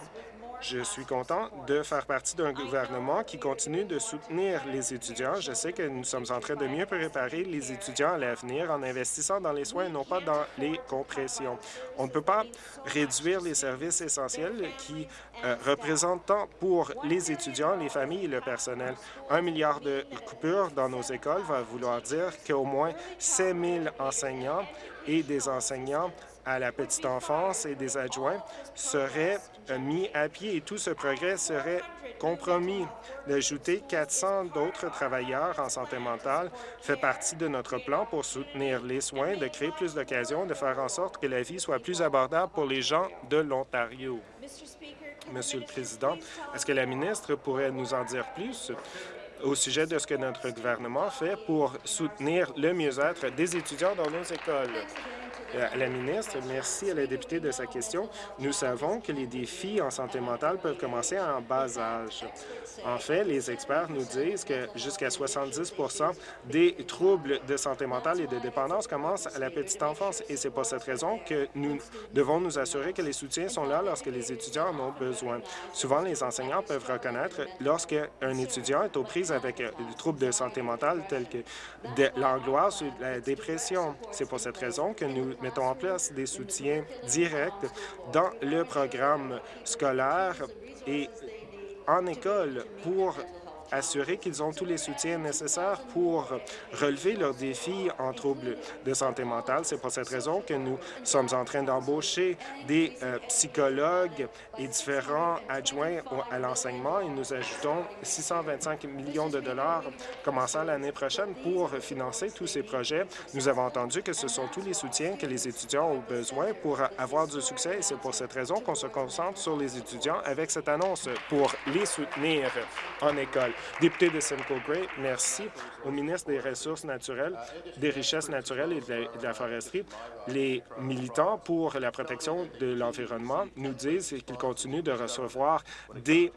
je suis content de faire partie d'un gouvernement qui continue de soutenir les étudiants. Je sais que nous sommes en train de mieux préparer les étudiants à l'avenir en investissant dans les soins et non pas dans les compressions. On ne peut pas réduire les services essentiels qui euh, représentent tant pour les étudiants, les familles et le personnel. Un milliard de coupures dans nos écoles va vouloir dire qu'au moins 5 000 enseignants et des enseignants à la petite enfance et des adjoints seraient euh, mis à pied et tout ce progrès serait compromis. D'ajouter 400 d'autres travailleurs en santé mentale fait partie de notre plan pour soutenir les soins, de créer plus d'occasions, de faire en sorte que la vie soit plus abordable pour les gens de l'Ontario. Monsieur le Président, est-ce que la ministre pourrait nous en dire plus au sujet de ce que notre gouvernement fait pour soutenir le mieux-être des étudiants dans nos écoles? Euh, la ministre, merci à la députée de sa question. Nous savons que les défis en santé mentale peuvent commencer en bas âge. En fait, les experts nous disent que jusqu'à 70% des troubles de santé mentale et de dépendance commencent à la petite enfance et c'est pour cette raison que nous devons nous assurer que les soutiens sont là lorsque les étudiants en ont besoin. Souvent, les enseignants peuvent reconnaître lorsqu'un étudiant est aux prises avec des troubles de santé mentale tels que l'angoisse ou la dépression. C'est pour cette raison que nous mettons en place des soutiens directs dans le programme scolaire et en école pour assurer qu'ils ont tous les soutiens nécessaires pour relever leurs défis en troubles de santé mentale. C'est pour cette raison que nous sommes en train d'embaucher des euh, psychologues et différents adjoints à l'enseignement et nous ajoutons 625 millions de dollars commençant l'année prochaine pour financer tous ces projets. Nous avons entendu que ce sont tous les soutiens que les étudiants ont besoin pour avoir du succès et c'est pour cette raison qu'on se concentre sur les étudiants avec cette annonce pour les soutenir en école. Député de Simcoe Gray, merci au ministre des Ressources naturelles, des Richesses naturelles et de la, foresterie. Les militants pour la protection de l'environnement nous disent qu'ils continuent de recevoir des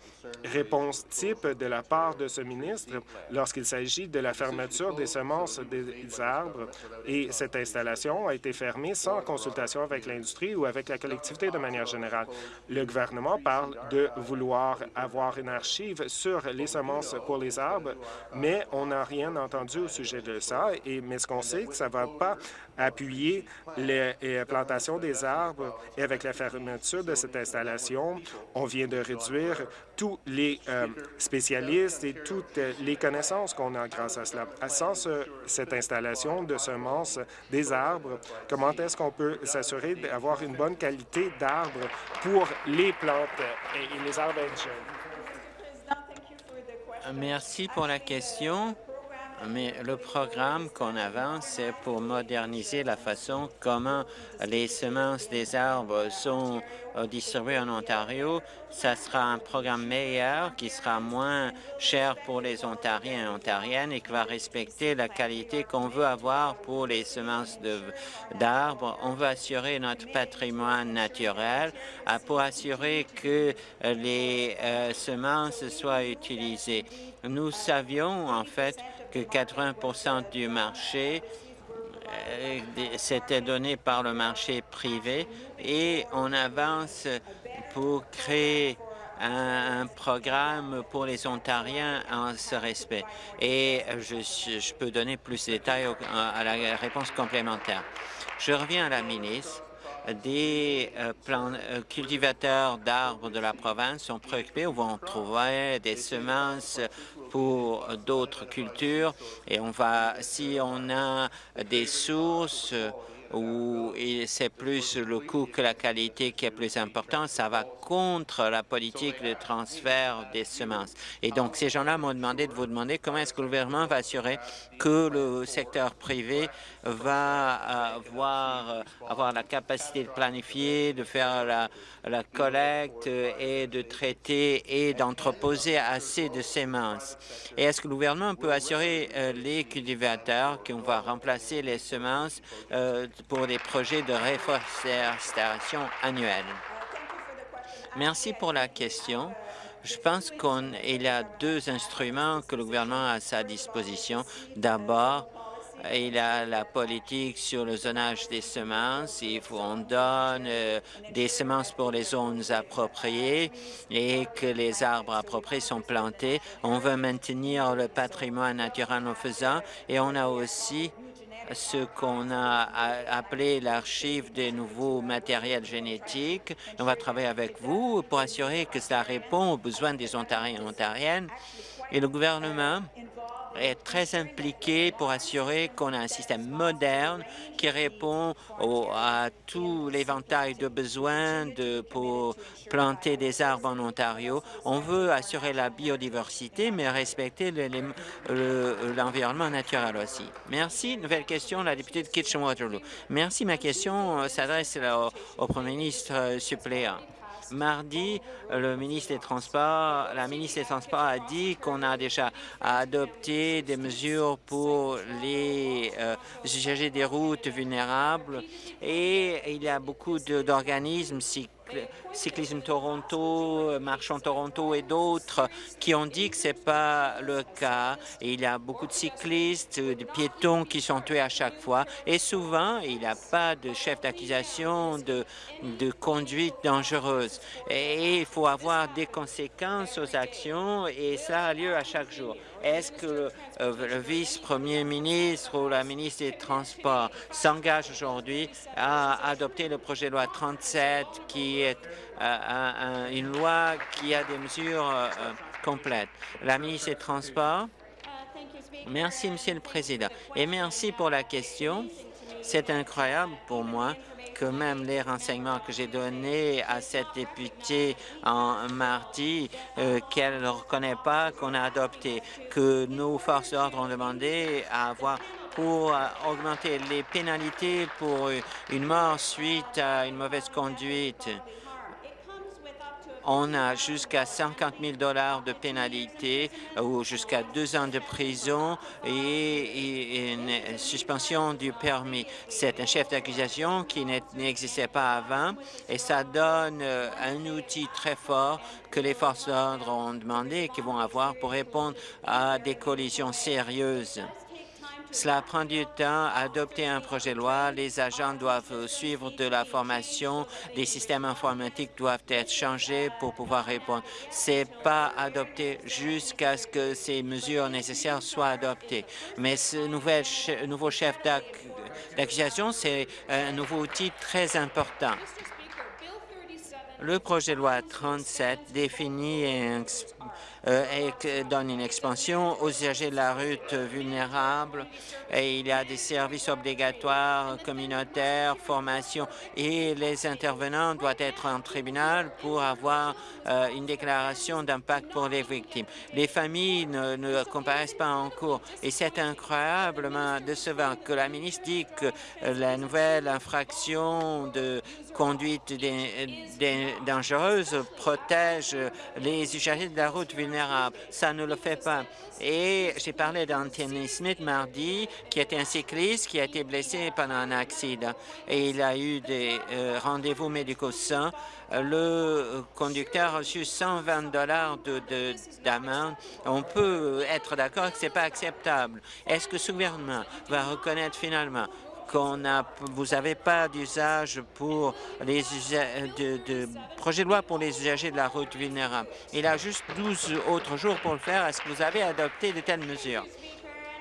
réponses types de la part de ce ministre lorsqu'il s'agit de la fermeture des semences des arbres. Et cette installation a été fermée sans consultation avec l'industrie ou avec la collectivité de manière générale. Le gouvernement parle de vouloir avoir une archive sur les semences pour les arbres, mais on n'a rien entendu au sujet de ça. Et, mais ce qu'on sait, que ça ne va pas appuyer les, plantations des arbres. Et avec la fermeture de cette installation, on vient de réduire tous les euh, spécialistes et toutes les connaissances qu'on a grâce à cela. Sans cette installation de semences des arbres, comment est-ce qu'on peut s'assurer d'avoir une bonne qualité d'arbres pour les plantes et les arbres indigènes? Merci pour la question. Mais le programme qu'on avance, c'est pour moderniser la façon comment les semences des arbres sont euh, distribuées en Ontario. Ça sera un programme meilleur qui sera moins cher pour les Ontariens et Ontariennes et qui va respecter la qualité qu'on veut avoir pour les semences d'arbres. On veut assurer notre patrimoine naturel euh, pour assurer que euh, les semences soient utilisées. Nous savions en fait que 80% du marché euh, s'était donné par le marché privé et on avance pour créer un, programme pour les Ontariens en ce respect. Et je, peux donner plus de détails à la réponse complémentaire. Je reviens à la ministre des euh, euh, cultivateurs d'arbres de la province sont préoccupés ou vont trouver des semences pour d'autres cultures. Et on va, si on a des sources où c'est plus le coût que la qualité qui est plus important, ça va contre la politique de transfert des semences. Et donc, ces gens-là m'ont demandé de vous demander comment est-ce que le gouvernement va assurer que le secteur privé va avoir, euh, avoir la capacité de planifier, de faire la, la collecte et de traiter et d'entreposer assez de semences. Et est-ce que le gouvernement peut assurer euh, les cultivateurs qu'on va remplacer les semences euh, pour des projets de réforestation annuelle? Merci pour la question. Je pense qu'il a deux instruments que le gouvernement a à sa disposition. D'abord, il y a la politique sur le zonage des semences. Il faut, on donne euh, des semences pour les zones appropriées et que les arbres appropriés sont plantés. On veut maintenir le patrimoine naturel en faisant et on a aussi ce qu'on a appelé l'archive des nouveaux matériels génétiques. On va travailler avec vous pour assurer que cela répond aux besoins des Ontariens et Ontariennes. Et le gouvernement est très impliqué pour assurer qu'on a un système moderne qui répond à tout l'éventail de besoins de, pour planter des arbres en Ontario. On veut assurer la biodiversité, mais respecter l'environnement naturel aussi. Merci. Nouvelle question, la députée de Kitchen-Waterloo. Merci. Ma question euh, s'adresse au Premier ministre euh, suppléant. Mardi, le ministre des Transports, la ministre des Transports a dit qu'on a déjà adopté des mesures pour les euh, des routes vulnérables et il y a beaucoup d'organismes Cyclisme Toronto, Marchons Toronto et d'autres qui ont dit que ce n'est pas le cas. Et il y a beaucoup de cyclistes, de piétons qui sont tués à chaque fois. Et souvent, il n'y a pas de chef d'accusation de, conduite dangereuse. Et il faut avoir des conséquences aux actions et ça a lieu à chaque jour. Est-ce que euh, le vice-premier ministre ou la ministre des Transports s'engage aujourd'hui à adopter le projet de loi 37 qui est euh, une loi qui a des mesures euh, complètes? La ministre des Transports. Merci, Monsieur le Président. Et merci pour la question. C'est incroyable pour moi que même les renseignements que j'ai donnés à cette députée en mardi, euh, qu'elle ne reconnaît pas qu'on a adopté, que nos forces d'ordre ont demandé à avoir pour euh, augmenter les pénalités pour une mort suite à une mauvaise conduite. On a jusqu'à 50 000 dollars de pénalité ou jusqu'à deux ans de prison et, une suspension du permis. C'est un chef d'accusation qui n'existait pas avant et ça donne euh, un outil très fort que les forces d'ordre ont demandé et qui vont avoir pour répondre à des collisions sérieuses. Cela prend du temps. Adopter un projet de loi, les agents doivent suivre de la formation, les systèmes informatiques doivent être changés pour pouvoir répondre. C'est pas adopté jusqu'à ce que ces mesures nécessaires soient adoptées. Mais ce nouveau chef d'accusation, c'est un nouveau outil très important. Le projet de loi 37 définit euh, donne une expansion aux usagers de la route vulnérables et il y a des services obligatoires communautaires, formation et les intervenants doivent être en tribunal pour avoir euh, une déclaration d'impact pour les victimes. Les familles ne, ne comparaissent pas en cours et c'est incroyablement décevant que la ministre dit que la nouvelle infraction de conduite dangereuse protège les usagers de la route vulnérable. Ça ne le fait pas. Et j'ai parlé d'Anthony Smith mardi, qui était un cycliste qui a été blessé pendant un accident. Et il a eu des euh, rendez-vous médicaux sains. Le conducteur a reçu 120 dollars d'amende. On peut être d'accord que ce n'est pas acceptable. Est-ce que ce gouvernement va reconnaître finalement qu'on a, vous n'avez pas d'usage pour les de, de, projet de loi pour les usagers de la route vulnérable. Il a juste 12 autres jours pour le faire. Est-ce que vous avez adopté de telles mesures?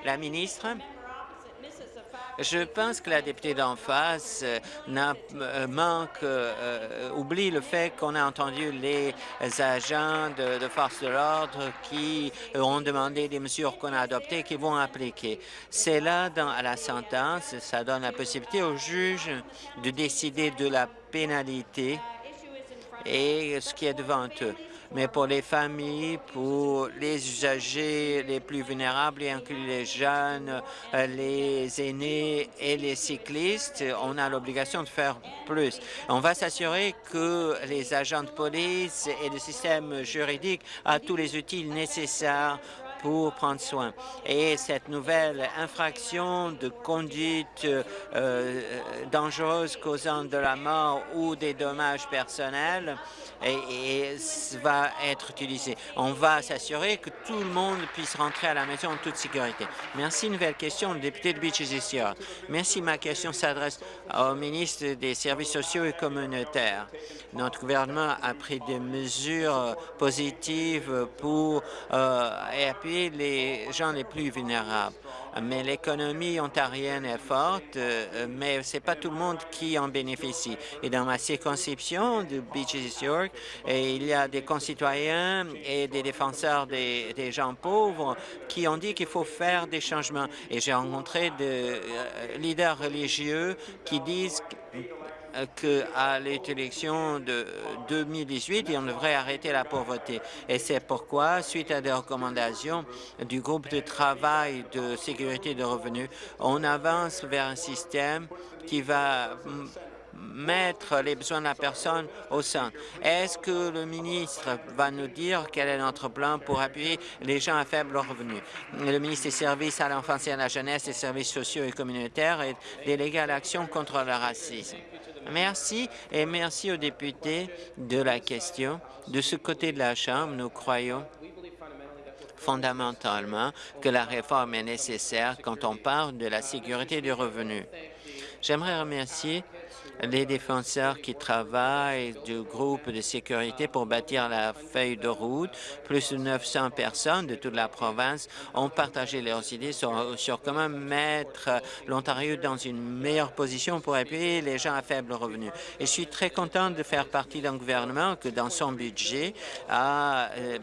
La ministre, Je pense que la députée d'en face manque, oublie le fait qu'on a entendu les agents de, force de l'ordre qui ont demandé des mesures qu'on a adoptées qui vont appliquer. C'est là, dans, à la sentence, ça donne la possibilité au juge de décider de la pénalité et ce qui est devant eux. Mais pour les familles, pour les usagers les plus vulnérables, y inclus les jeunes, euh, les aînés et les cyclistes, on a l'obligation de faire plus. On va s'assurer que les agents de police et le système juridique ont tous les outils nécessaires pour prendre soin. Et cette nouvelle infraction de conduite euh, euh, dangereuse causant de la mort ou des dommages personnels va être utilisée. On va s'assurer que tout le monde puisse rentrer à la maison en toute sécurité. Merci. Nouvelle question, le député de Beaches Merci. Ma question s'adresse au ministre des Services sociaux et communautaires. Notre gouvernement a pris des mesures positives pour euh, les gens les plus vulnérables. Mais l'économie ontarienne est forte, euh, mais ce n'est pas tout le monde qui en bénéficie. Et dans ma circonscription de Beaches York, il y a des concitoyens et des défenseurs des, des gens pauvres qui ont dit qu'il faut faire des changements. Et j'ai rencontré des euh, leaders religieux qui disent qu'à l'élection de 2018, on devrait arrêter la pauvreté. Et c'est pourquoi, suite à des recommandations du groupe de travail de sécurité de revenus, on avance vers un système qui va mettre les besoins de la personne au centre. Est-ce que le ministre va nous dire quel est notre plan pour appuyer les gens à faible revenu? Le ministre des Services à l'enfance et à la jeunesse, des services sociaux et communautaires est délégué à l'action contre le racisme. Merci et merci aux députés de la question. De ce côté de la Chambre, nous croyons fondamentalement que la réforme est nécessaire quand on parle de la sécurité du revenu. J'aimerais remercier les défenseurs qui travaillent du groupe de sécurité pour bâtir la feuille de route. Plus de 900 personnes de toute la province ont partagé leurs idées sur, comment mettre l'Ontario dans une meilleure position pour appuyer les gens à faible revenu. Et je suis très content de faire partie d'un gouvernement que, dans son budget, a euh,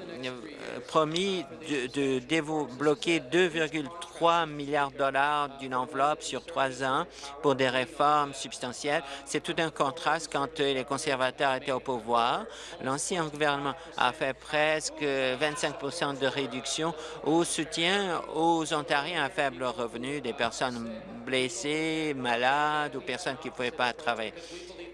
promis de, de débloquer 2,3 milliards de dollars d'une enveloppe sur trois ans pour des réformes substantielles c'est tout un contraste quand les conservateurs étaient au pouvoir. L'ancien gouvernement a fait presque 25% de réduction au soutien aux Ontariens à faible revenu, des personnes blessées, malades ou personnes qui ne pouvaient pas travailler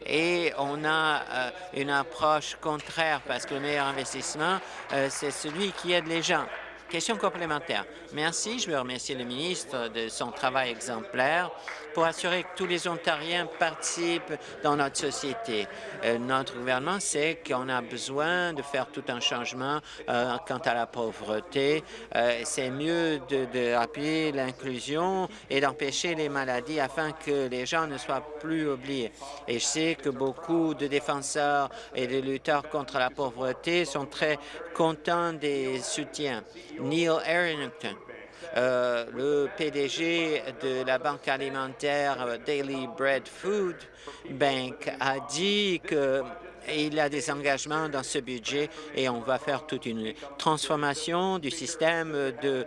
et on a euh, une approche contraire parce que le meilleur investissement, euh, c'est celui qui aide les gens. Question complémentaire. Merci. Je veux remercier le ministre de son travail exemplaire pour assurer que tous les Ontariens participent dans notre société. Euh, notre gouvernement sait qu'on a besoin de faire tout un changement euh, quant à la pauvreté. Euh, c'est mieux d'appuyer l'inclusion et d'empêcher les maladies afin que les gens ne soient plus oubliés. Et je sais que beaucoup de défenseurs et de lutteurs contre la pauvreté sont très contents des soutiens. Neil Arrington, euh, le PDG de la banque alimentaire Daily Bread Food Bank a dit qu'il y a des engagements dans ce budget et on va faire toute une transformation du système euh,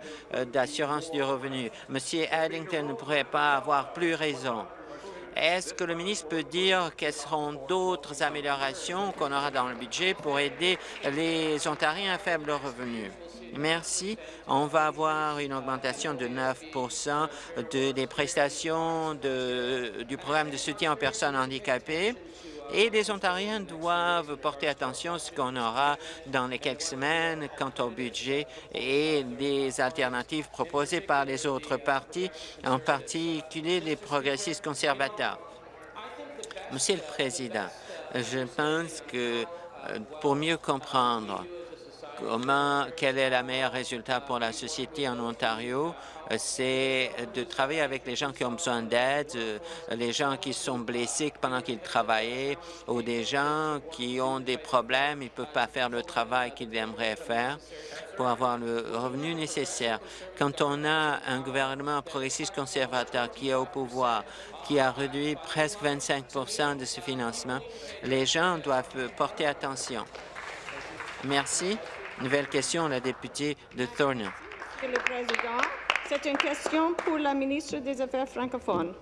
d'assurance du revenu. Monsieur Addington ne pourrait pas avoir plus raison. Est-ce que le ministre peut dire quelles seront d'autres améliorations qu'on aura dans le budget pour aider les Ontariens à faible revenu? Merci. On va avoir une augmentation de 9% des prestations du programme de soutien aux personnes handicapées. Et les Ontariens doivent porter attention à ce qu'on aura dans les quelques semaines quant au budget et des alternatives proposées par les autres partis, en particulier les progressistes conservateurs. Monsieur le Président, je pense que euh, pour mieux comprendre comment, quel est le meilleur résultat pour la société en Ontario, euh, c'est de travailler avec les gens qui ont besoin d'aide, euh, les gens qui sont blessés pendant qu'ils travaillaient ou des gens qui ont des problèmes, ils ne peuvent pas faire le travail qu'ils aimeraient faire pour avoir le revenu nécessaire. Quand on a un gouvernement progressiste conservateur qui est au pouvoir, qui a réduit presque 25 de ce financement, les gens doivent porter attention. Merci. Nouvelle question, la députée de Thornhill. Monsieur le Président, c'est une question pour la ministre des Affaires francophones.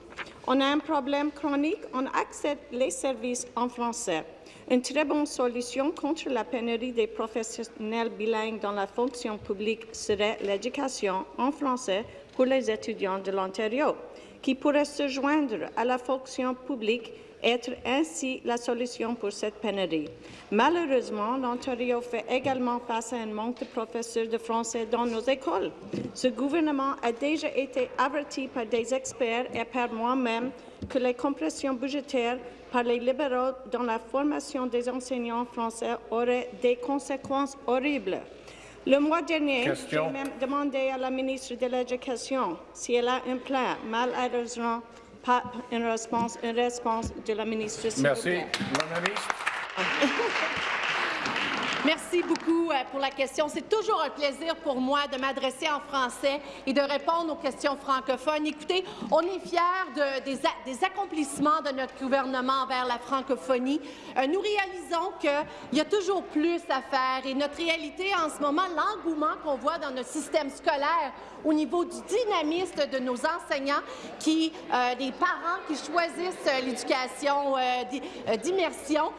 On a un problème chronique, on accepte les services en français. Une très bonne solution contre la pénurie des professionnels bilingues dans la fonction publique serait l'éducation en français pour les étudiants de l'Ontario, qui pourraient se joindre à la fonction publique être ainsi la solution pour cette pénurie. Malheureusement, l'Ontario fait également face à un manque de professeurs de français dans nos écoles. Ce gouvernement a déjà été averti par des experts et par moi-même que les compressions budgétaires par les libéraux dans la formation des enseignants français auraient des conséquences horribles. Le mois dernier, j'ai même demandé à la ministre de l'Éducation si elle a un plan. Malheureusement, pas une réponse, une réponse de la ministre. Merci. La ministre. Merci beaucoup euh, pour la question. C'est toujours un plaisir pour moi de m'adresser en français et de répondre aux questions francophones. Écoutez, on est fiers de, des, accomplissements de notre gouvernement envers la francophonie. Euh, nous réalisons qu'il y a toujours plus à faire et notre réalité en ce moment, l'engouement qu'on voit dans notre système scolaire au niveau du dynamisme de nos enseignants, qui, euh, des parents qui choisissent euh, l'éducation d'immersion.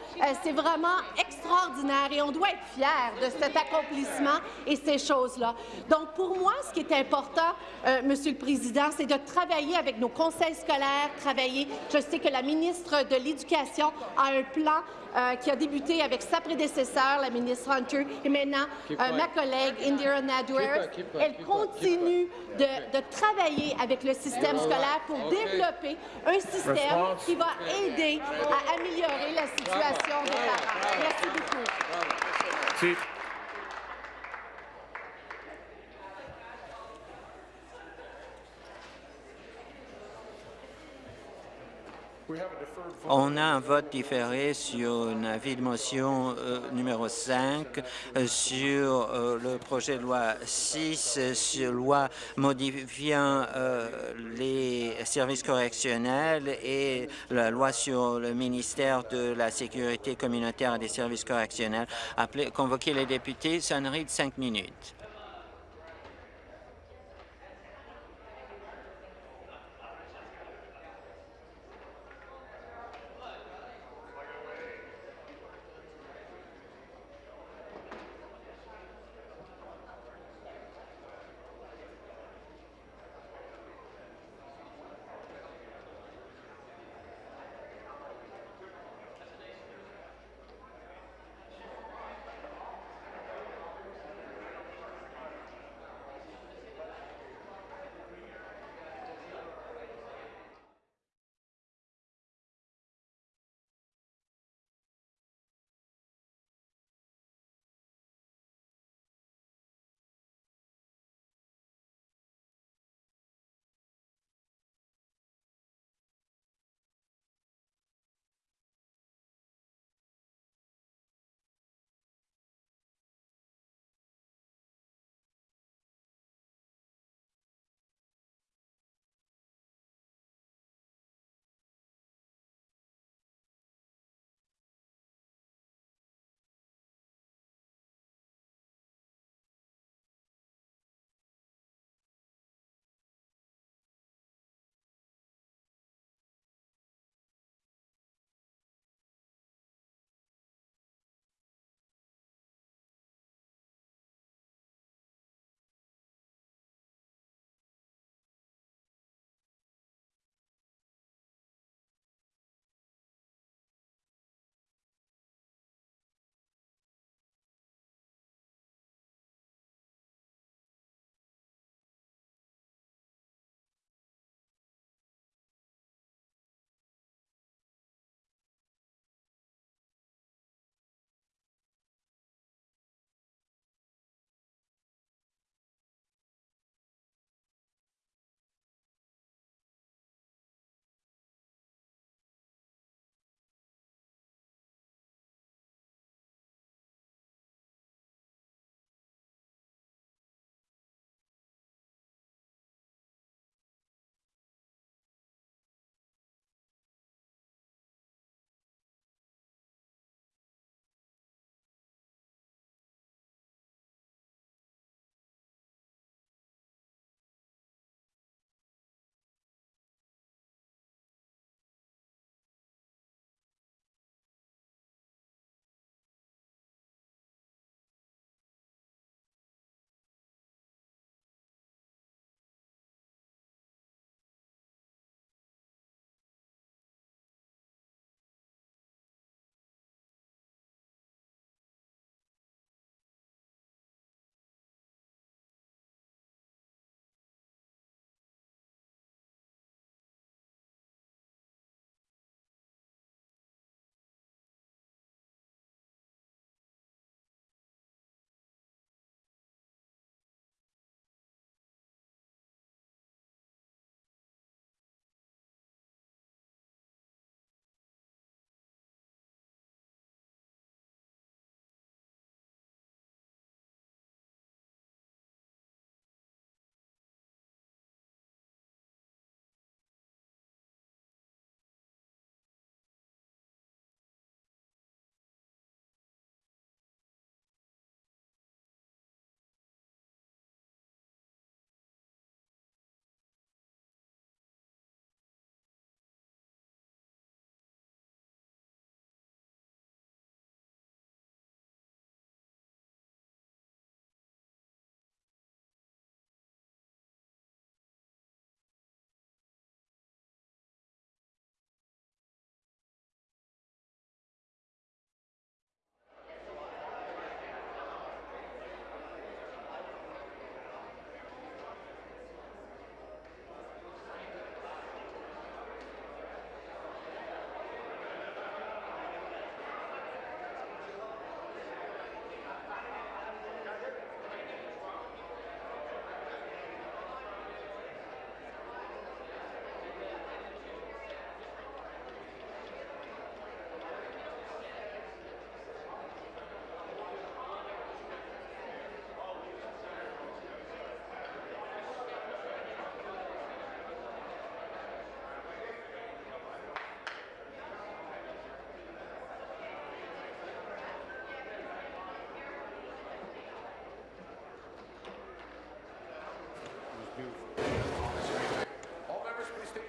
C'est vraiment extraordinaire et on doit être fiers de cet accomplissement et ces choses-là. Donc, pour moi, ce qui est important, Monsieur le Président, c'est de travailler avec nos conseils scolaires, travailler. Je sais que la ministre de l'Éducation a un plan euh, qui a débuté avec sa prédécesseur, la ministre Hunter, et maintenant euh, ma collègue Indira Nadwer. Elle continue de, de, travailler avec le système scolaire pour développer un système qui va aider à améliorer la situation des parents. Merci beaucoup. Sí. On a un vote différé sur un avis de motion euh, numéro 5 euh, sur euh, le projet de loi 6 sur loi modifiant les services correctionnels et la loi sur le ministère de la Sécurité communautaire et des services correctionnels. Appelez, convoquer les députés, sonnerie de cinq minutes.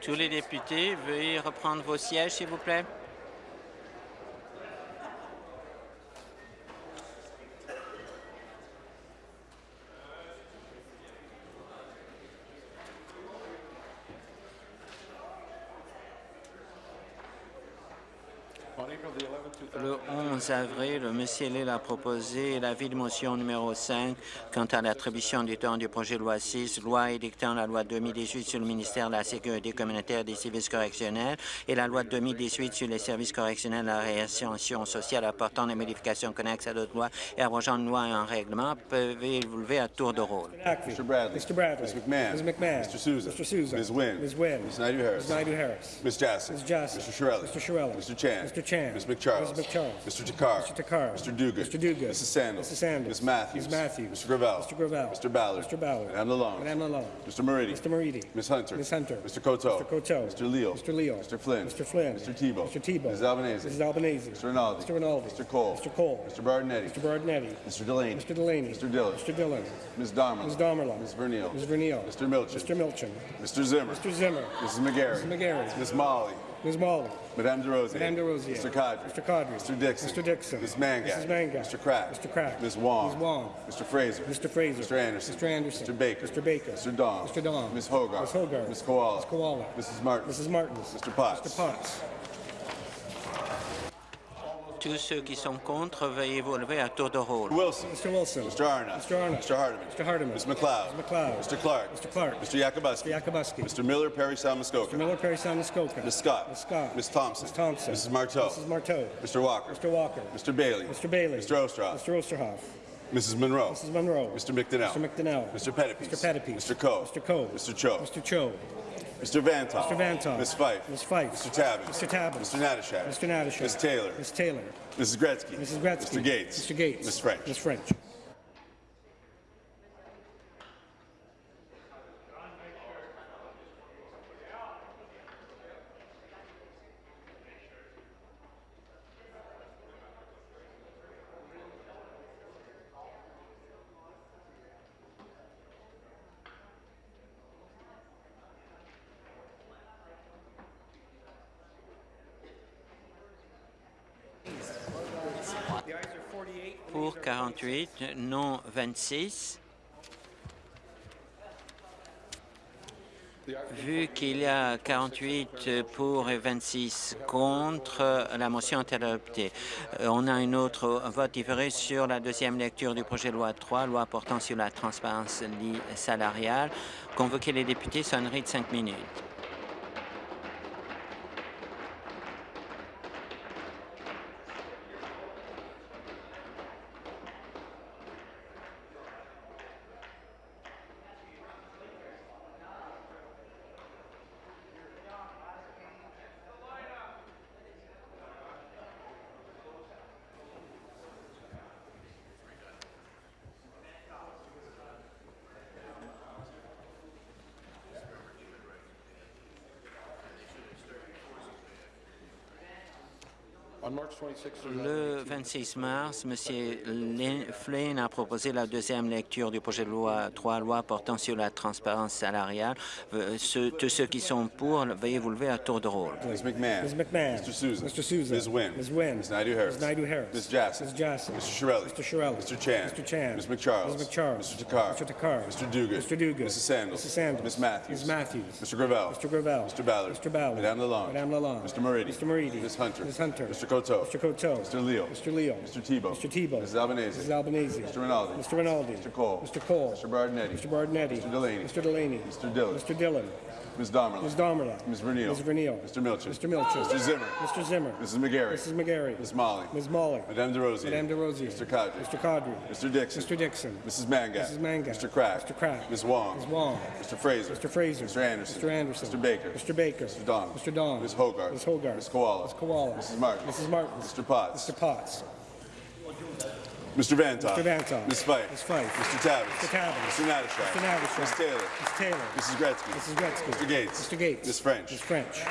Tous les députés, veuillez reprendre vos sièges, s'il vous plaît. Le 11 avril, M. Hill a proposé l'avis de motion numéro 5 quant à l'attribution du temps du projet de loi 6, loi édictant la loi 2018 sur le ministère de la Sécurité communautaire et des services correctionnels et la loi 2018 sur les services correctionnels et la réascension sociale apportant des modifications connexes à d'autres lois et abrogeant une loi et un règlement peuvent vous lever à tour de rôle? Mr. Bradley. Mr. Bradley. Ms. McMahon. Ms. McMahon. Mr. Souza. Mr. Souza. Ms. Wynne. Ms. Wynne. Ms. Naidu-Harris. Ms. Naidu-Harris. Ms. Jassy. Ms. Jassy. Mr. Shirelli. Mr. Shirelli. Mr. Chan. Mr. Chan. Ms. McCharles. Ms. McCharles. Mr. Takar. Mr. Takar. Mr. Duguid. Mr. Duguid. Mrs. Sandals. Mrs. Sandals. Ms. Matthews. Ms. Matthews. Mr. Gravel. Mr. Gravel. Mr. Ballard. Mr. Ballard. Madame Lalonde. Madame Lalonde. Mr. Moridi. Mr. Moridi. Ms. Hunter. Ms. Hunter. Mr. Coteau. Mr. Coteau. Mr. Leal. Mr. Leal. Mr. Flynn. Mr. Flynn. Mr. Tebow. Mr. Tebow. Mrs. Albanese. Mrs. Albanese. Mr. Rinaldi. Mr. Rinaldi. Mr. Cole. Mr. Cole. Mr. Bardinetti. Mr. Bardinetti. Mr. Delaney. Mr. Delaney. Mr. Dillon. Mr. Dillon. Ms. Darmala. Ms. Damerla. Ms. Vernil. Ms. Vernil. Mr. Milchin. Mr. Milchin. Mr. Zimmer. Mr. Zimmer. Mrs. McGarry. Mrs. McGarry. Ms. Molly. Ms. Molly. Madame DeRosier. Madame DeRosier. Mr. Cadre. Mr. Cadre. Mr. Dixon. Mr. Dixon. Ms. Mangat. Mrs. Mangat. Mr. Kraft. Mr. Kraft. Ms. Wong. Ms. Wong. Mr. Fraser. Mr. Fraser. Mr. Anderson. Mr. Anderson. Mr. Baker. Mr. Baker. Mr. Don. Mr. Don. Ms. Hogarth. Ms. Hogarth. Ms. Koala. Ms. Koala. Mrs. Martin. Mrs. Martins. Mr. Potts. Mr. Potts. Tous ceux qui sont contre, veuillez vous lever à tour de rôle. Wilson. Mr. Wilson. Mr. Arnott. Mr. Arnott. Mr. Hardeman. Mr. Hardeman. Ms. McLeod. Ms. McLeod. Mr. Clark. Mr. Clark. Mr. Yakubuski. Mr. Yakubuski. Mr. Miller, Perry Sound Muskoka. Mr. Miller, Perry Sound, Muskoka. Ms. Scott. Ms. Scott. Ms. Thompson. Ms. Thompson. Mrs. Marteau. Mrs. Marteau. Mr. Walker. Mr. Walker. Mr. Bailey. Mr. Bailey. Mr. Ostroff. Mr. Osterhoff. Mrs. Monroe. Mrs. Monroe. Mr. McDonnell. Mr. McDonnell. Mr. Pettipies. Mr. Pettipies. Mr. Coe. Mr. Coe. Mr. Cho. Mr. Cho. Mr. Vantoff. Mr. Vantoff. Ms. Fife. Ms. Fife. Mr. Tabbins. Mr. Tabbins. Mr. Natashak. Mr. Natashak. Ms. Taylor. Ms. Taylor. Mrs. Gretzky. Mrs. Gretzky. Mr. Gates. Mr. Gates. Ms. French. Ms. French. Pour 48, non 26. Vu qu'il y a 48 pour et 26 contre, la motion est adoptée. Euh, On a un autre vote différé sur la deuxième lecture du projet de loi 3, loi portant sur la transparence salariale. Convoquer les députés, sonnerie de cinq minutes. Le 26 mars, M. Lin- Flynn a proposé la deuxième lecture du projet de loi 3, loi portant sur la transparence salariale. Euh, ceux- tous ceux qui sont pour, veuillez vous lever à tour de rôle. Ms. McMahon. Ms. McMahon. Mr. Souza. Mr. Souza. Ms. Wynne. Ms. Wynne. Ms. Naidu-Harris. Ms. Naidu-Harris. Ms. Jassy. Ms. Jassy. Mr. Shirelli. Mr. Shirelli. Mr. Chan. Mr. Chan. Ms. McCharles. Ms. McCharles. Mr. Takar. Mr. Takar. Mr. Duguid. Mr. Duguid. Mrs. Sandals. Mrs. Sandals. Ms. Matthews. Ms. Matthews. Mr. Gravel. Mr. Gravel. Mr. Ballard. Mr. Ballard. Madame Lalonde. Madame Lalonde. Mr. Moridi. Mr. Moridi. Ms. Hunter. Ms. Hunter. Mr. Coteau. Mr. Coteau. Mr. Leo. Mr. Leo. Mr. Tebow. Mr. Tebow. Mrs. Albanese. Mrs. Albanese. Mr. Rinaldi. Mr. Rinaldi. Mr. Cole. Mr. Cole. Mr. Bardinetti. Mr. Bardinetti. Mr. Delaney. Mr. Delaney. Mr. Dillon. Mr. Dillon. Ms. Damerla. Ms. Damerla. Ms. Vernil. Ms. Vernil. Mr. Milchin. Mr. Milchin. Mr. Zimmer. Mr. Zimmer. Mrs. McGarry. Mrs. McGarry. Ms. Molly. Ms. Molly. Madame DeRosier. Madame DeRosier. Mr. Cadre. Mr. Cadre. Mr. Dixon. Mr. Dixon. Mrs. Mangat. Mrs. Mangat. Mr. Kraft. Mr. Kraft. Ms. Wong. Ms. Wong. Mr. Fraser. Mr. Fraser. Mr. Anderson. Mr. Anderson. Mr. Baker. Mr. Baker. Mr. Don. Mr. Don. Ms. Hogarth. Ms. Hogarth. Ms. Koala. Ms. Koala. Mrs. Martin. Mrs. Martin. Mr. Potts. Mr. Potts. Mr. Vantoff. Mr. Vantoff. Ms. Fife. Ms. Fife. Mr. Tabbins. Mr. Tabbins. Mr. Natashak. Mr. Natashak. Ms. Taylor. Ms. Taylor. Mrs. Gretzky. Mrs. Gretzky. Mr. Gates. Mr. Gates. Ms. French. Ms. French.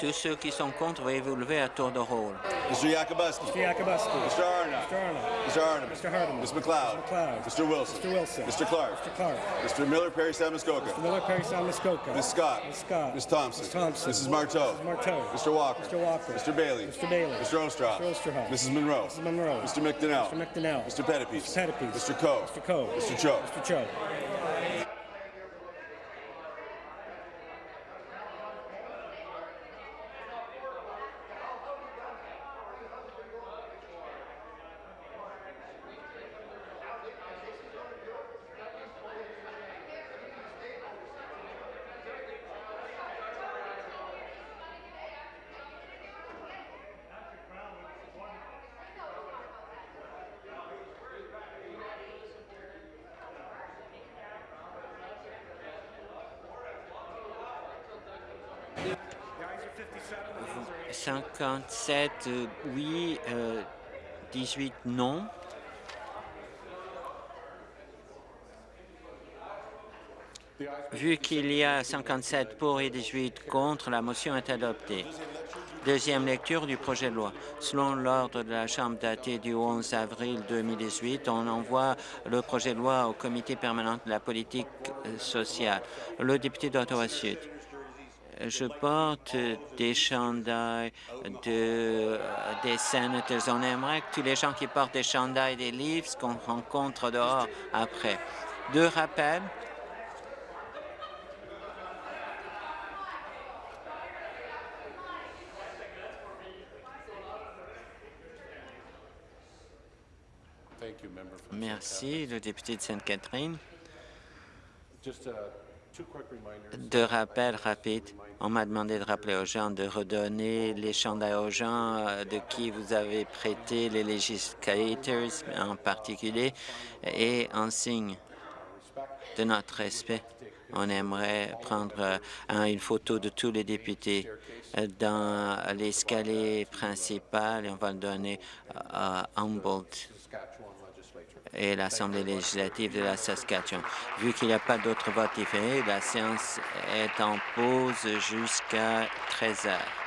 Tous ceux qui sont contre, veuillez vous lever à tour de rôle. Mr. Yakubuski. Mr. Yakubuski. Mr. Arnott. Mr. Arnott. Mr. Hardeman. Mr. Hardeman. Ms. McLeod. McLeod. Mr. Wilson. Mr. Wilson. Mr. Clark. Mr. Clark. Mr. Miller Perry Samuskoka. Miller Perry Muskoka. Ms. Scott. Ms. Scott. Ms. Thompson. Ms. Thompson. Mrs. Marteau. Mrs. Marteau. Mr. Walker. Mr. Walker. Mr. Bailey. Mr. Bailey. Mr. Ostroff. Mr. Osterhoff. Mrs. Monroe. Mrs. Monroe. Mr. McDonnell. Mr. McDonnell. Mr. Pettipies. Mr. Pettipies. Mr. Coe. Mr. Coe. Mr. Cho. Mr. Cho. 57 euh, oui, euh, 18 non. Vu qu'il y a 57 pour et 18 contre, la motion est adoptée. Deuxième lecture du projet de loi. Selon l'ordre de la Chambre daté du 11 avril 2018, on envoie le projet de loi au Comité permanent de la politique euh, sociale. Le député d'Ottawa-Sud. Je porte des chandails de, des sénateurs. On aimerait que tous les gens qui portent des chandails des livres qu'on rencontre dehors après. Deux rappels. Merci, le député de Sainte-Catherine. Deux rappels rapides. On m'a demandé de rappeler aux gens de redonner les chandails aux gens euh, de qui vous avez prêté les législateurs en particulier et en signe de notre respect. On aimerait prendre euh, un- une photo de tous les députés euh, dans l'escalier principal et on va le donner à Humboldt et l'Assemblée législative de la Saskatchewan. Vu qu'il n'y a pas d'autres votes différés, la séance est en pause jusqu'à 13 heures.